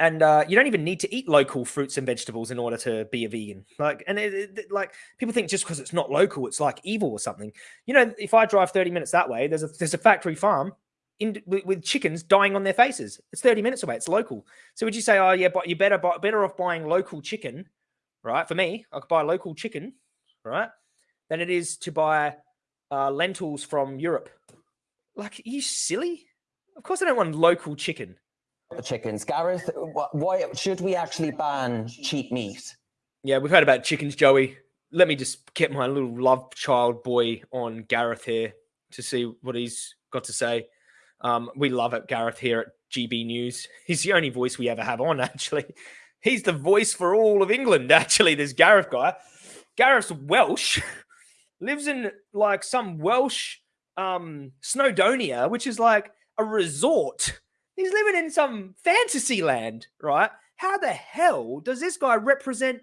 [SPEAKER 1] and uh, you don't even need to eat local fruits and vegetables in order to be a vegan. Like, and it, it- like people think just because it's not local, it's like evil or something. You know, if I drive thirty minutes that way, there's a there's a factory farm in with, with chickens dying on their faces. It's thirty minutes away. It's local. So would you say, oh yeah, but you're better better off buying local chicken, right? For me, I could buy local chicken, right, than it is to buy uh, lentils from Europe. Like, are you silly? Of course, I don't want local chicken.
[SPEAKER 4] The chickens. Gareth, why should we actually ban cheap meat?
[SPEAKER 1] Yeah, we've heard about chickens, Joey. Let me just get my little love child boy on Gareth here to see what he's got to say. Um, we love it, Gareth here at GB News. He's the only voice we ever have on, actually. He's the voice for all of England, actually, this Gareth guy. Gareth's Welsh, lives in like some Welsh um Snowdonia, which is like a resort. He's living in some fantasy land, right? How the hell does this guy represent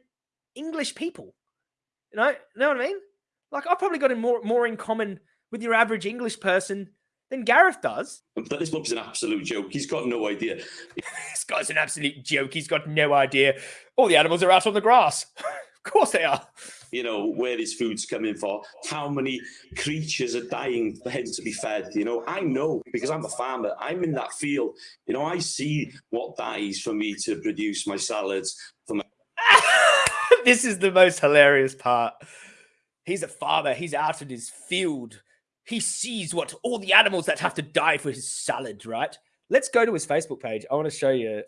[SPEAKER 1] English people? You know, know what I mean? Like I've probably got in more more in common with your average English person than Gareth does.
[SPEAKER 3] But this bloke's an absolute joke. He's got no idea.
[SPEAKER 1] This guy's an absolute joke. He's got no idea. All the animals are out on the grass. of course they are.
[SPEAKER 3] You know where his food's coming for, how many creatures are dying for him to be fed. You know, I know because I'm a farmer. I'm in that field. You know, I see what dies for me to produce my salads.
[SPEAKER 1] this is the most hilarious part. He's a farmer. He's out in his field. He sees what all the animals that have to die for his salad, right? Let's go to his Facebook page. I want to show you.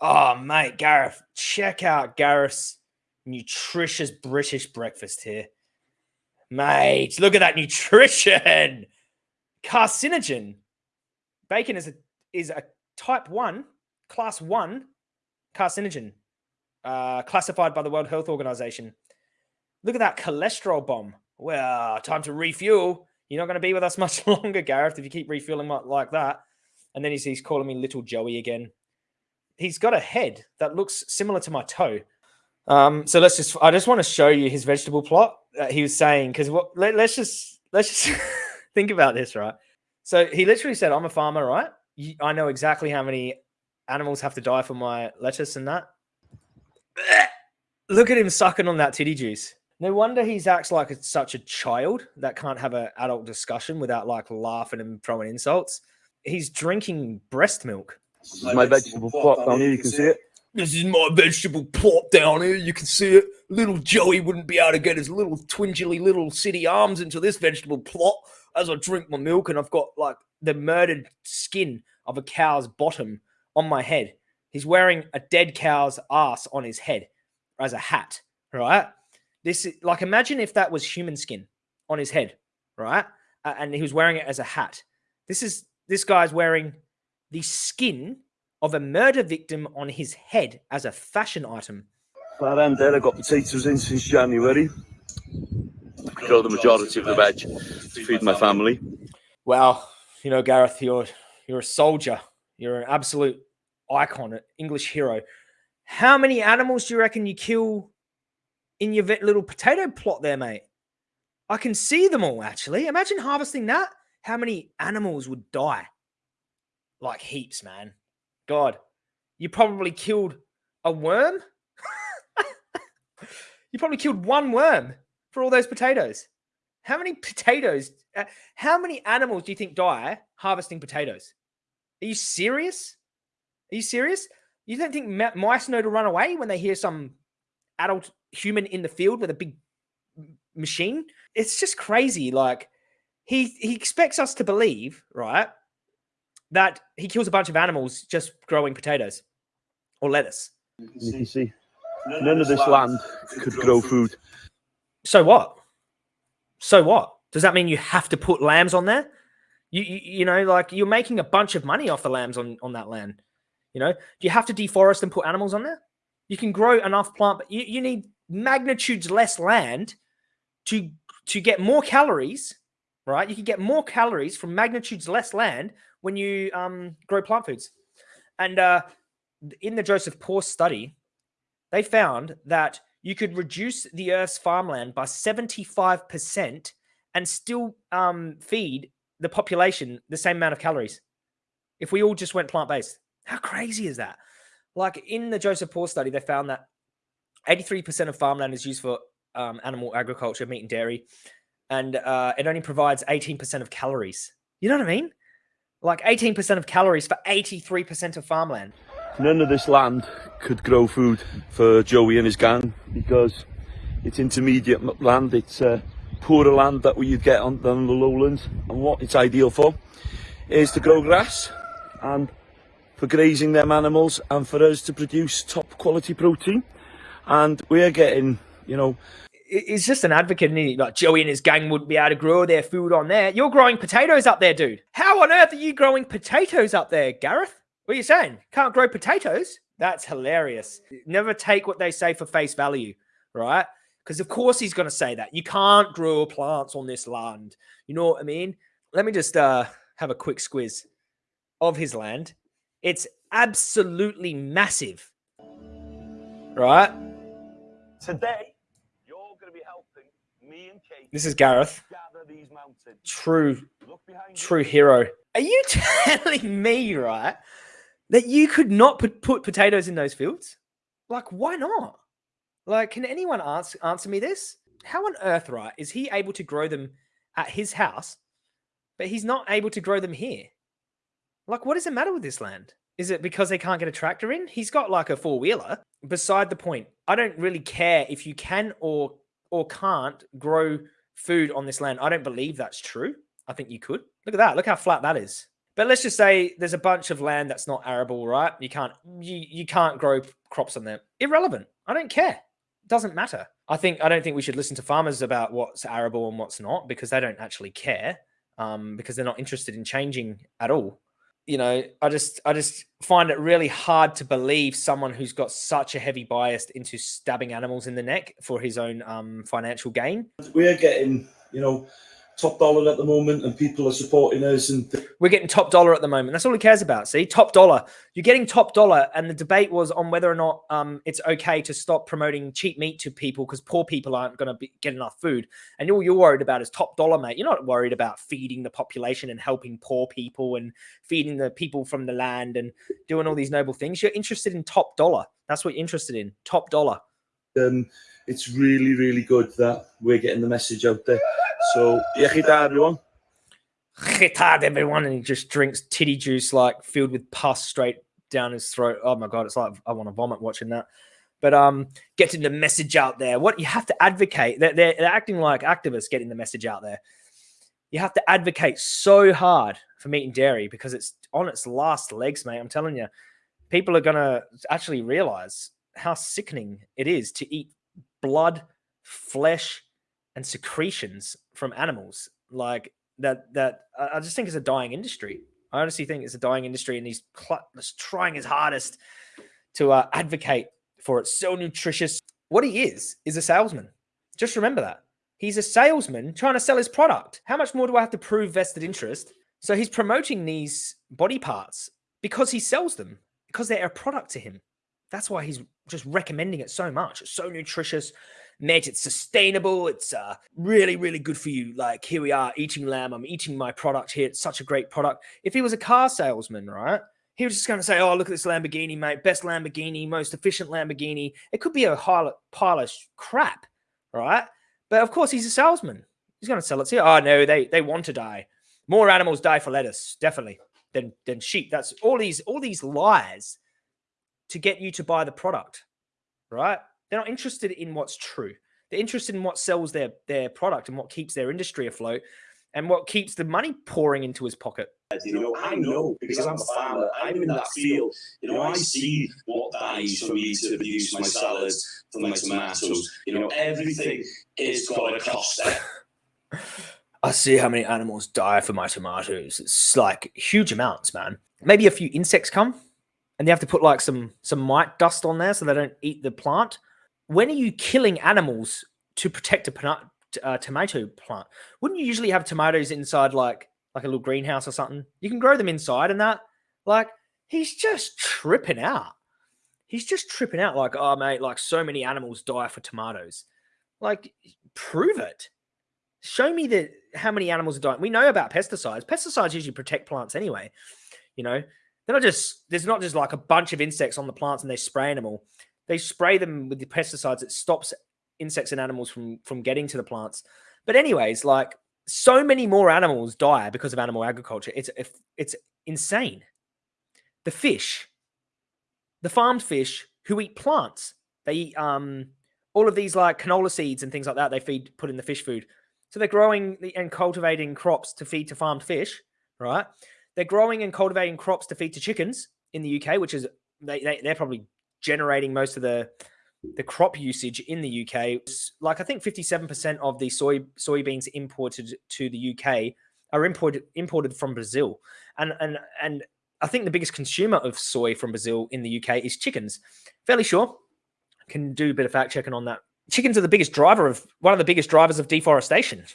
[SPEAKER 1] Oh, mate, Gareth, check out Gareth's nutritious British breakfast here. Mate, look at that nutrition. Carcinogen. Bacon is a is a type 1, class 1 carcinogen uh, classified by the World Health Organization. Look at that cholesterol bomb. Well, time to refuel. You're not going to be with us much longer, Gareth, if you keep refueling like, that. And then he's, he's calling me little Joey again. He's got a head that looks similar to my toe. Um, so let's just, I just want to show you his vegetable plot that he was saying, because what, let, let's just, let's just think about this, right? So he literally said, I'm a farmer, right? I know exactly how many animals have to die for my lettuce and that. Look at him sucking on that titty juice. No wonder he's acts like such a child that can't have an adult discussion without like laughing and throwing insults. He's drinking breast milk.
[SPEAKER 7] This is my vegetable plot down here. You can see it.
[SPEAKER 1] This is my vegetable plot down here. You can see it. Little Joey wouldn't be able to get his little twingily little city arms into this vegetable plot as I drink my milk, and I've got like the murdered skin of a cow's bottom on my head. He's wearing a dead cow's ass on his head as a hat, right? This is like imagine if that was human skin on his head, right? Uh, and he was wearing it as a hat. This is this guy's wearing the skin of a murder victim on his head as a fashion item.
[SPEAKER 7] That end there, I got potatoes in since January. I grow the majority of the veg to feed my family.
[SPEAKER 1] Well, you know, Gareth, you're you're a soldier. You're an absolute icon, an English hero. How many animals do you reckon you kill in your little potato plot there, mate? I can see them all actually. Imagine harvesting that. How many animals would die? Like heaps, man. God, you probably killed a worm. You probably killed one worm for all those potatoes. How many potatoes? Uh, how many animals do you think die harvesting potatoes? Are you serious? Are you serious? You don't think mice know to run away when they hear some adult human in the field with a big machine? It's just crazy. Like he he expects us to believe, right, that he kills a bunch of animals just growing potatoes or lettuce.
[SPEAKER 7] You can see none of this land could grow food.
[SPEAKER 1] So what? So what? Does that mean you have to put lambs on there? You, you you know, like you're making a bunch of money off the lambs on on that land. You know, do you have to deforest and put animals on there? You can grow enough plant, but you, you need magnitudes less land to to get more calories, right? You can get more calories from magnitudes less land when you um, grow plant foods. And uh, in the Joseph Poore study, they found that you could reduce the Earth's farmland by 75% and still um, feed the population the same amount of calories if we all just went plant based. How crazy is that? Like in the Joseph Poore study, they found that 83% of farmland is used for um, animal agriculture, meat and dairy, and uh, it only provides 18% of calories. You know what I mean? Like 18% of calories for 83% of farmland.
[SPEAKER 7] None of this land could grow food for Joey and his gang because it's intermediate land. It's uh, poorer land that you'd get on, than the lowlands. And what it's ideal for is to grow grass and for grazing them animals and for us to produce top quality protein. And we're getting, you know,
[SPEAKER 1] He's just an advocate, and he? Like Joey and his gang wouldn't be able to grow their food on there. You're growing potatoes up there, dude. How on earth are you growing potatoes up there, Gareth? What are you saying? Can't grow potatoes? That's hilarious. Never take what they say for face value, right? Because of course he's going to say that. You can't grow plants on this land. You know what I mean? Let me just uh, have a quick squiz of his land. It's absolutely massive, right?
[SPEAKER 7] today you're going to be helping me and Kate
[SPEAKER 1] This is Gareth, true true hero. Are you telling me, right, that you could not put, put potatoes in those fields? Like, why not? Like, can anyone answer answer me this? How on earth, right, is he able to grow them at his house, but he's not able to grow them here? Like, what is the matter with this land? Is it because they can't get a tractor in? He's got like a four wheeler. Beside the point, I don't really care if you can or or can't grow food on this land. I don't believe that's true. I think you could. Look at that. Look how flat that is. But let's just say there's a bunch of land that's not arable, right? You can't you you can't grow crops on there. Irrelevant. I don't care. Doesn't matter. I think I don't think we should listen to farmers about what's arable and what's not because they don't actually care. Um, because they're not interested in changing at all. You know, I just I just find it really hard to believe someone who's got such a heavy bias into stabbing animals in the neck for his own um, financial gain.
[SPEAKER 7] We're getting, you know, top dollar at the moment and people are supporting us and
[SPEAKER 1] We're getting top dollar at the moment. That's all he cares about. See, top dollar. You're getting top dollar, and the debate was on whether or not um, it's okay to stop promoting cheap meat to people because poor people aren't going to get enough food. And all you're worried about is top dollar, mate. You're not worried about feeding the population and helping poor people and feeding the people from the land and doing all these noble things. You're interested in top dollar. That's what you're interested in. Top dollar.
[SPEAKER 7] um, it's really, really good that we're getting the message out there. So, iechyd da, everyone.
[SPEAKER 1] Retard everyone, and he just drinks titty juice like filled with pus straight down his throat. Oh my god, it's like I want to vomit watching that. But um, getting the message out there. What you have to advocate. They're, they're, they're acting like activists getting the message out there. You have to advocate so hard for meat and dairy because it's on its last legs, mate. I'm telling you, people are gonna actually realize how sickening it is to eat blood, flesh, and secretions from animals. Like that that I just think it's a dying industry. I honestly think it's a dying industry, and he's trying his hardest to uh, advocate for it. So nutritious. What he is is a salesman. Just remember that he's a salesman trying to sell his product. How much more do I have to prove vested interest? So he's promoting these body parts because he sells them because they're a product to him. That's why he's just recommending it so much. It's so nutritious, mate. It's sustainable. It's uh, really, really good for you. Like here we are eating lamb. I'm eating my product here. It's such a great product. If he was a car salesman, right? he was just going to say, "Oh, look at this Lamborghini, mate! Best Lamborghini, most efficient Lamborghini." It could be a pile of crap, right? But of course, he's a salesman. He's going to sell it to you. Oh no, they they want to die. More animals die for lettuce, definitely, than than sheep. That's all these all these lies to get you to buy the product, right? They're not interested in what's true. They're interested in what sells their their product and what keeps their industry afloat and what keeps the money pouring into his pocket.
[SPEAKER 3] You know, I know because I'm a farmer. I'm in that field. You know, I see what dies for me to produce my salads, for my tomatoes. You know, everything is got a cost.
[SPEAKER 1] I see how many animals die for my tomatoes. It's like huge amounts, man. Maybe a few insects come and they have to put like some some mite dust on there so they don't eat the plant. When are you killing animals to protect a uh, tomato plant? Wouldn't you usually have tomatoes inside like like a little greenhouse or something? You can grow them inside and that. Like he's just tripping out. He's just tripping out. Like oh mate, like so many animals die for tomatoes. Like prove it. Show me that how many animals are dying. We know about pesticides. Pesticides usually protect plants anyway. You know, they're not just there's not just like a bunch of insects on the plants and they're spraying them all. They spray them with the pesticides. It stops insects and animals from from getting to the plants. But anyways, like so many more animals die because of animal agriculture. It's it's insane. The fish, the farmed fish who eat plants, they eat um all of these like canola seeds and things like that. They feed put in the fish food. So they're growing and cultivating crops to feed to farmed fish, right? They're growing and cultivating crops to feed to chickens in the UK, which is they, they they're probably generating most of the the crop usage in the UK. Like I think 57% of the soy soybeans imported to the UK are imported imported from Brazil. And and and I think the biggest consumer of soy from Brazil in the UK is chickens. Fairly sure. Can do a bit of fact checking on that chickens are the biggest driver of one of the biggest drivers of deforestation.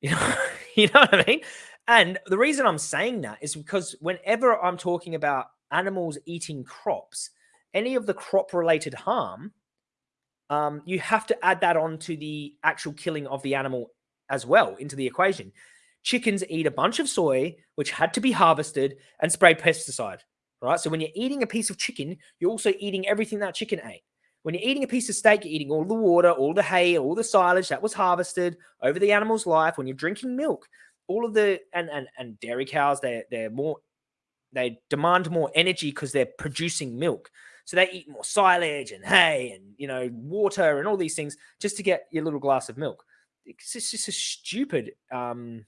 [SPEAKER 1] You know, you know what I mean? And the reason I'm saying that is because whenever I'm talking about animals eating crops, any of the crop related harm, um, you have to add that on to the actual killing of the animal as well into the equation. Chickens eat a bunch of soy, which had to be harvested and sprayed pesticide, right? So when you're eating a piece of chicken, you're also eating everything that chicken ate. When you're eating a piece of steak, you're eating all the water, all the hay, all the silage that was harvested over the animal's life. When you're drinking milk, all of the and and and dairy cows, they they're more they demand more energy because they're producing milk. So they eat more silage and hay and you know water and all these things just to get your little glass of milk. It's just a stupid um,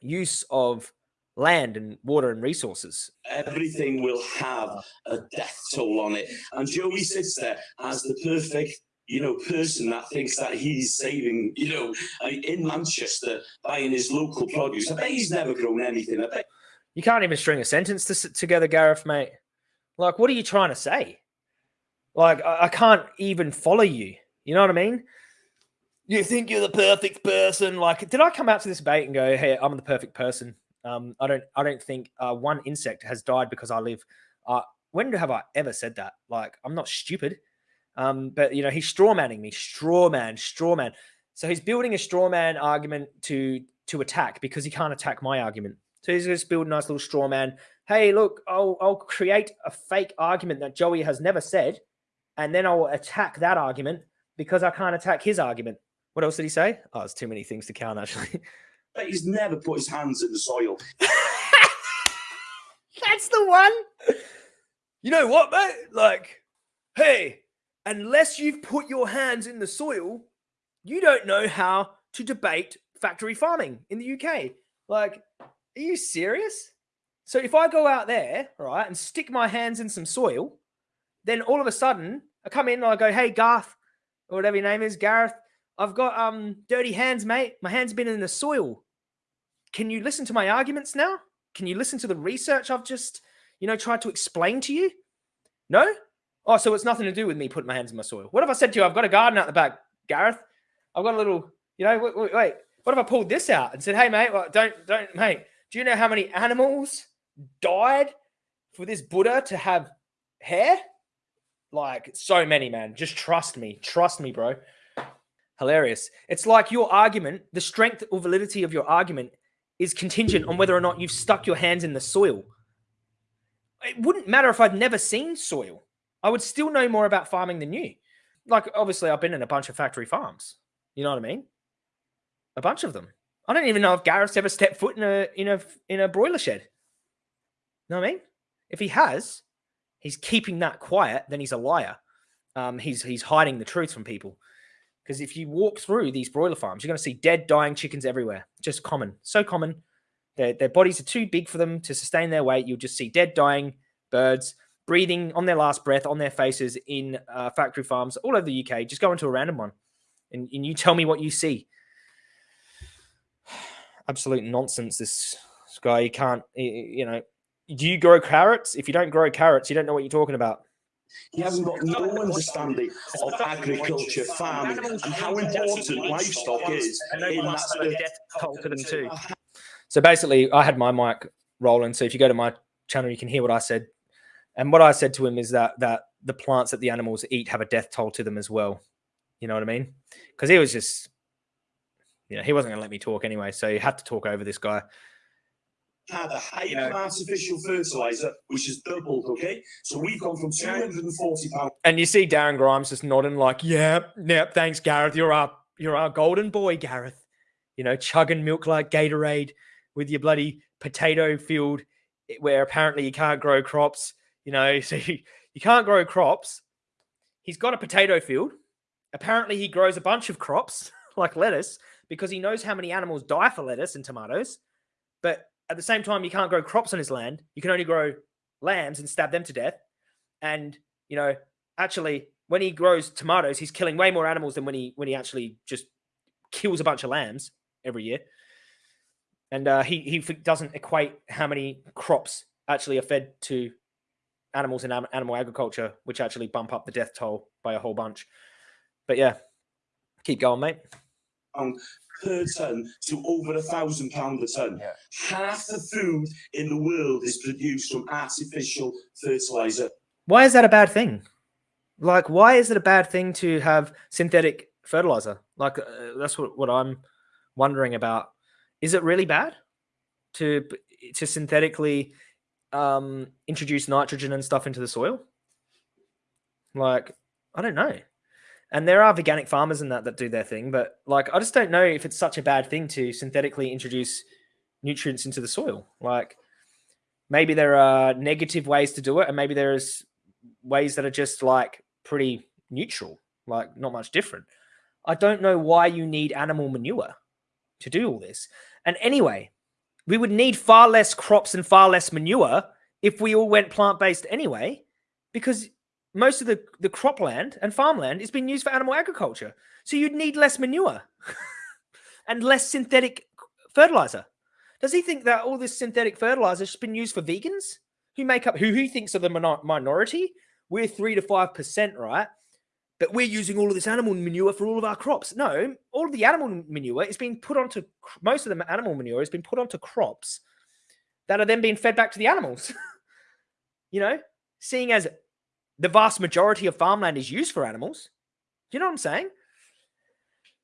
[SPEAKER 1] use of land and water and resources.
[SPEAKER 3] Everything will have a death toll on it. And Joey sits there as the perfect you know, person that thinks that he's saving, you know, in Manchester buying his local produce. I bet he's never grown anything. I bet.
[SPEAKER 1] You can't even string a sentence to, together, Gareth, mate. Like, what are you trying to say? Like, I, I can't even follow you. You know what I mean? You think you're the perfect person. Like, did I come out to this debate and go, hey, I'm the perfect person? Um, I don't I don't think uh, one insect has died because I live. Uh, when have I ever said that? Like I'm not stupid. Um, but you know he's strawmanning me, strawman, strawman. So he's building a strawman argument to to attack because he can't attack my argument. So he's just building a nice little strawman. Hey, look, I'll I'll create a fake argument that Joey has never said, and then I'll attack that argument because I can't attack his argument. What else did he say? Oh, it's too many things to count actually.
[SPEAKER 3] But he's never put his hands in the soil.
[SPEAKER 1] That's the one. You know what, mate? Like, hey, unless you've put your hands in the soil, you don't know how to debate factory farming in the UK. Like, are you serious? So if I go out there, right, and stick my hands in some soil, then all of a sudden I come in and I go, hey, Garth, or whatever your name is, Gareth, I've got um dirty hands, mate. My hands been in the soil. Can you listen to my arguments now? Can you listen to the research I've just, you know, tried to explain to you? No? Oh, so it's nothing to do with me putting my hands in my soil. What if I said to you, I've got a garden out the back, Gareth? I've got a little, you know, wait, wait, wait. What if I pulled this out and said, hey, mate, well, don't, don't, mate, do you know how many animals died for this Buddha to have hair? Like so many, man. Just trust me. Trust me, bro. Hilarious. It's like your argument, the strength or validity of your argument is contingent on whether or not you've stuck your hands in the soil. it wouldn't matter if I'd never seen soil. I would still know more about farming than you. Like, obviously, I've been in a bunch of factory farms. You know what I mean? A bunch of them. I don't even know if Gareth's ever stepped foot in a in a in a broiler shed. You know what I mean? If he has, he's keeping that quiet. Then he's a liar. Um, he's he's hiding the truth from people. Because if you walk through these broiler farms, you're going to see dead, dying chickens everywhere. Just common, so common. Their their bodies are too big for them to sustain their weight. You'll just see dead, dying birds breathing on their last breath on their faces in uh, factory farms all over the UK. Just go into a random one, and, and you tell me what you see absolute nonsense. This, guy, you can't, you know, do you grow carrots? If you don't grow carrots, you don't know what you're talking about.
[SPEAKER 3] He hasn't got no understanding of agriculture, farming, and how important livestock is in that
[SPEAKER 5] death toll to them too.
[SPEAKER 1] So basically, I had my mic rolling. So if you go to my channel, you can hear what I said. And what I said to him is that that the plants that the animals eat have a death toll to them as well. You know what I mean? Because he was just you know, he wasn't going to let me talk anyway, so he had to talk over this guy.
[SPEAKER 3] Had a higher artificial fertilizer, which has doubled. Okay, so we've gone from two hundred and forty pounds.
[SPEAKER 1] And you see Darren Grimes just nodding, like, "Yep, yep, thanks, Gareth. You're our, you're our golden boy, Gareth. You know, chugging milk like Gatorade with your bloody potato field, eh, where apparently you can't grow crops. You know, so you, you can't grow crops. He's got a potato field. Apparently, he grows a bunch of crops like lettuce." because he knows how many animals die for lettuce and tomatoes. But at the same time, you can't grow crops on his land. You can only grow lambs and stab them to death. And, you know, actually, when he grows tomatoes, he's killing way more animals than when he when he actually just kills a bunch of lambs every year. And uh, he he doesn't equate how many crops actually are fed to animals in animal agriculture, which actually bump up the death toll by a whole bunch. But yeah, keep going, mate
[SPEAKER 3] pound per ton to over a thousand pound a ton. Yeah. Half the food in the world is produced from artificial fertilizer.
[SPEAKER 1] Why is that a bad thing? Like, why is it a bad thing to have synthetic fertilizer? Like, uh, that's what, what I'm wondering about. Is it really bad to to synthetically um, introduce nitrogen and stuff into the soil? Like, I don't know. And there are organic farmers in that that do their thing, but like I just don't know if it's such a bad thing to synthetically introduce nutrients into the soil. Like maybe there are negative ways to do it, and maybe there's ways that are just like pretty neutral, like not much different. I don't know why you need animal manure to do all this. And anyway, we would need far less crops and far less manure if we all went plant based anyway, because most of the, the cropland and farmland is being used for animal agriculture. So you'd need less manure and less synthetic fertilizer. Does he think that all this synthetic fertilizer has been used for vegans who make up who he thinks are the minority? We're three to five percent, right? But we're using all of this animal manure for all of our crops. No, all of the animal manure is being put onto most of the animal manure has been put onto crops that are then being fed back to the animals. you know, seeing as the vast majority of farmland is used for animals. Do you know what I'm saying?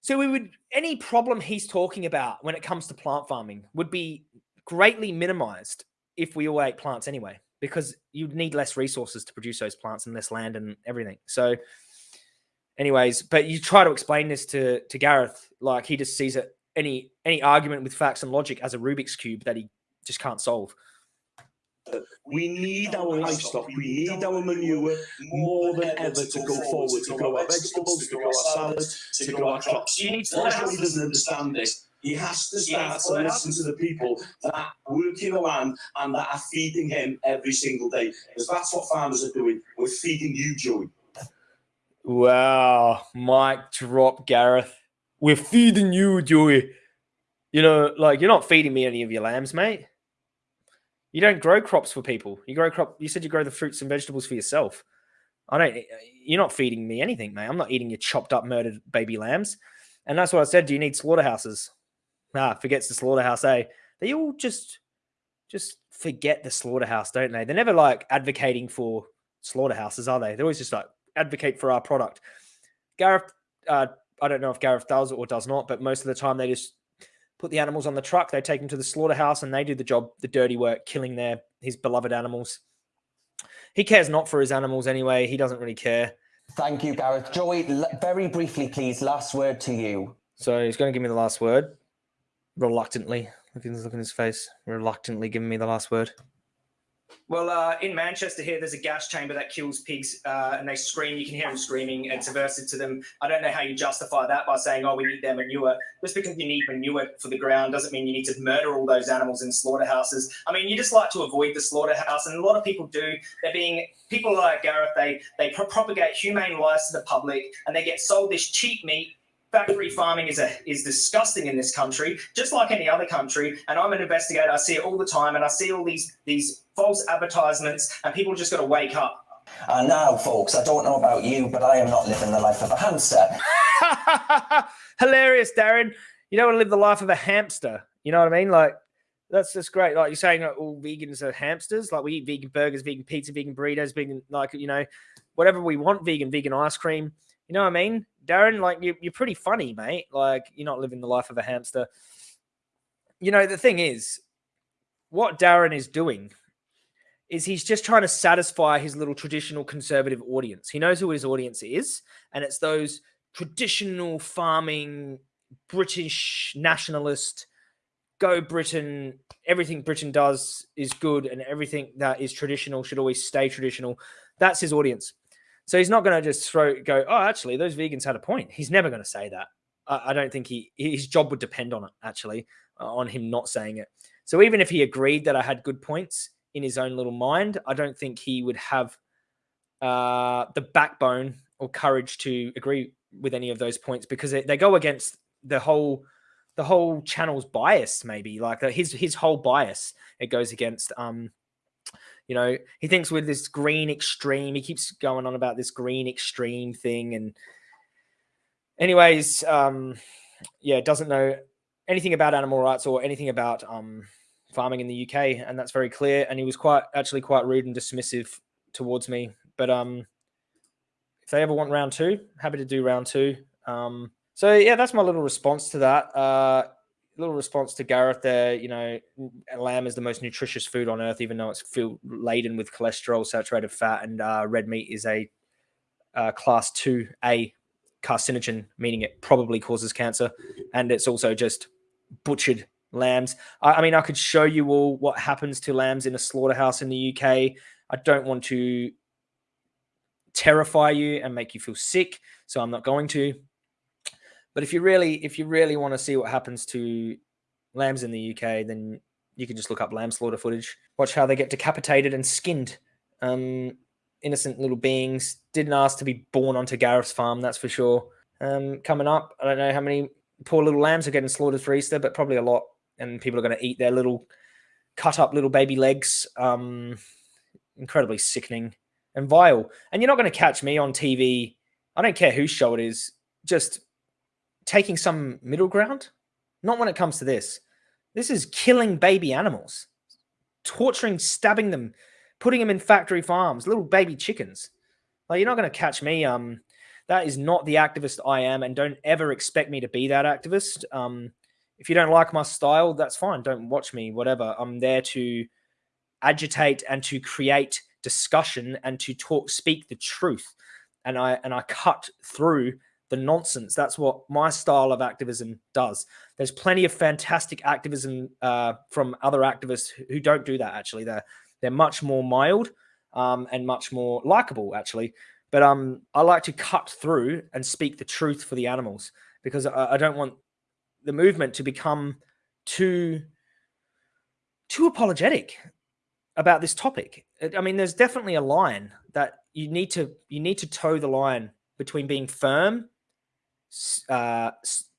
[SPEAKER 1] So we would any problem he's talking about when it comes to plant farming would be greatly minimized if we all ate plants anyway, because you'd need less resources to produce those plants and less land and everything. So, anyways, but you try to explain this to to Gareth, like he just sees it any any argument with facts and logic as a Rubik's cube that he just can't solve.
[SPEAKER 3] We need our livestock, we need our manure more than ever to go forward, to grow our vegetables, to grow our salads, to grow our crops. He doesn't understand this. He has to start to listen to the people that work in the land and that are feeding him every single day. Because that's what farmers are doing. We're feeding you, Joey.
[SPEAKER 1] Wow. Mic drop, Gareth. We're feeding you, Joey. You know, like you're not feeding me any of your lambs, mate. You don't grow crops for people. You grow crop. You said you grow the fruits and vegetables for yourself. I don't. You're not feeding me anything, mate. I'm not eating your chopped up, murdered baby lambs. And that's what I said. Do you need slaughterhouses? Ah, forgets the slaughterhouse. Eh? They all just, just forget the slaughterhouse, don't they? They're never like advocating for slaughterhouses, are they? They're always just like advocate for our product. Gareth, uh, I don't know if Gareth does or does not, but most of the time they just put the animals on the truck. They take them to the slaughterhouse and they do the job, the dirty work, killing their his beloved animals. he cares not for his animals anyway. He doesn't really care.
[SPEAKER 4] Thank you, Gareth. Joey, very briefly, please, last word to you.
[SPEAKER 1] So he's going to give me the last word, reluctantly. Look at, look at his face, reluctantly giving me the last word.
[SPEAKER 5] Well, uh, in Manchester here, there's a gas chamber that kills pigs, uh, and they scream. You can hear them screaming. It's aversive to them. I don't know how you justify that by saying, "Oh, we need their manure." Just because you need manure for the ground doesn't mean you need to murder all those animals in slaughterhouses. I mean, you just like to avoid the slaughterhouse, and a lot of people do. They're being people like Gareth. They they pro- propagate humane lies to the public, and they get sold this cheap meat factory farming is a is disgusting in this country, just like any other country. And I'm an investigator. I see it all the time, and I see all these these false advertisements, and people just got to wake up.
[SPEAKER 4] And now, folks, I don't know about you, but I am not living the life of a hamster.
[SPEAKER 1] Hilarious, Darren. You don't want to live the life of a hamster. You know what I mean? Like that's just great. Like you're saying, like, all vegans are hamsters. Like we eat vegan burgers, vegan pizza, vegan burritos, vegan like you know, whatever we want. Vegan, vegan ice cream. You know what I mean, Darren? Like you, you're pretty funny, mate. Like you're not living the life of a hamster. You know the thing is, what Darren is doing is he's just trying to satisfy his little traditional conservative audience. He knows who his audience is, and it's those traditional farming British nationalist go Britain. Everything Britain does is good, and everything that is traditional should always stay traditional. That's his audience. So he's not going to just throw go. Oh, actually, those vegans had a point. He's never going to say that. I, I, don't think he his job would depend on it. Actually, uh, on him not saying it. So even if he agreed that I had good points in his own little mind, I don't think he would have uh, the backbone or courage to agree with any of those points because they, they go against the whole the whole channel's bias maybe like his his whole bias it goes against um you know he thinks with this green extreme he keeps going on about this green extreme thing and anyways um yeah doesn't know anything about animal rights or anything about um farming in the uk and that's very clear and he was quite actually quite rude and dismissive towards me but um if they ever want round two happy to do round two um so yeah, that's my little response to that. Uh, little response to Gareth there. You know, lamb is the most nutritious food on earth, even though it's filled laden with cholesterol, saturated fat, and uh, red meat is a uh, class two A carcinogen, meaning it probably causes cancer, and it's also just butchered lambs. I, I mean, I could show you all what happens to lambs in a slaughterhouse in the UK. I don't want to terrify you and make you feel sick, so I'm not going to. But if you really, if you really want to see what happens to lambs in the UK, then you can just look up lamb slaughter footage. Watch how they get decapitated and skinned. Um, innocent little beings didn't ask to be born onto Gareth's farm, that's for sure. Um, coming up, I don't know how many poor little lambs are getting slaughtered for Easter, but probably a lot. And people are going to eat their little cut up little baby legs. Um, incredibly sickening and vile. And you're not going to catch me on TV. I don't care whose show it is. Just taking some middle ground. Not when it comes to this. This is killing baby animals, torturing, stabbing them, putting them in factory farms, little baby chickens. Like you're not going to catch me. Um, that is not the activist I am, and don't ever expect me to be that activist. Um, if you don't like my style, that's fine. Don't watch me. Whatever. I'm there to agitate and to create discussion and to talk, speak the truth, and I and I cut through the nonsense. That's what my style of activism does. There's plenty of fantastic activism uh, from other activists who don't do that. Actually, they're they're much more mild um, and much more likable. Actually, but um, I like to cut through and speak the truth for the animals because I, I don't want the movement to become too too apologetic about this topic. I mean, there's definitely a line that you need to you need to toe the line between being firm uh,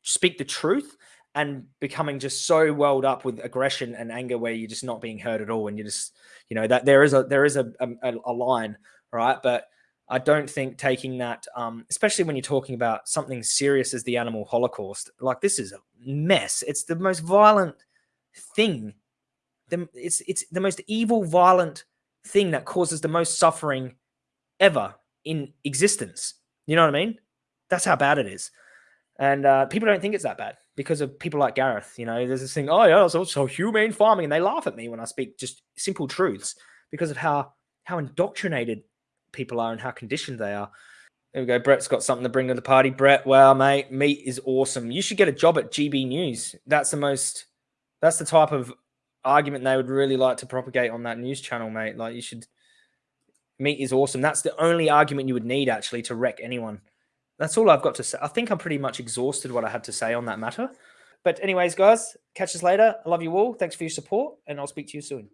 [SPEAKER 1] speak the truth and becoming just so welled up with aggression and anger where you're just not being heard at all and you just you know that there is a there is a, a, a line right? But i don't think taking that um, especially when you're talking about something serious as the animal holocaust like this is a mess. It's the most violent thing. The, it's it's the most evil violent thing that causes the most suffering ever in existence. You know what i mean that's how bad it is. And uh, people don't think it's that bad because of people like Gareth. You know, there's this thing, oh, yeah, it's also humane farming. And they laugh at me when I speak just simple truths because of how how indoctrinated people are and how conditioned they are. There we go. Brett's got something to bring to the party. Brett, wow, mate, meat is awesome. You should get a job at GB News. That's the most. That's the type of argument they would really like to propagate on that news channel, mate. Like you should. Meat is awesome. That's the only argument you would need actually to wreck anyone. That's all I've got to say. I think I'm pretty much exhausted what I had to say on that matter. But anyways, guys, catch us later. I love you all. Thanks for your support, and I'll speak to you soon.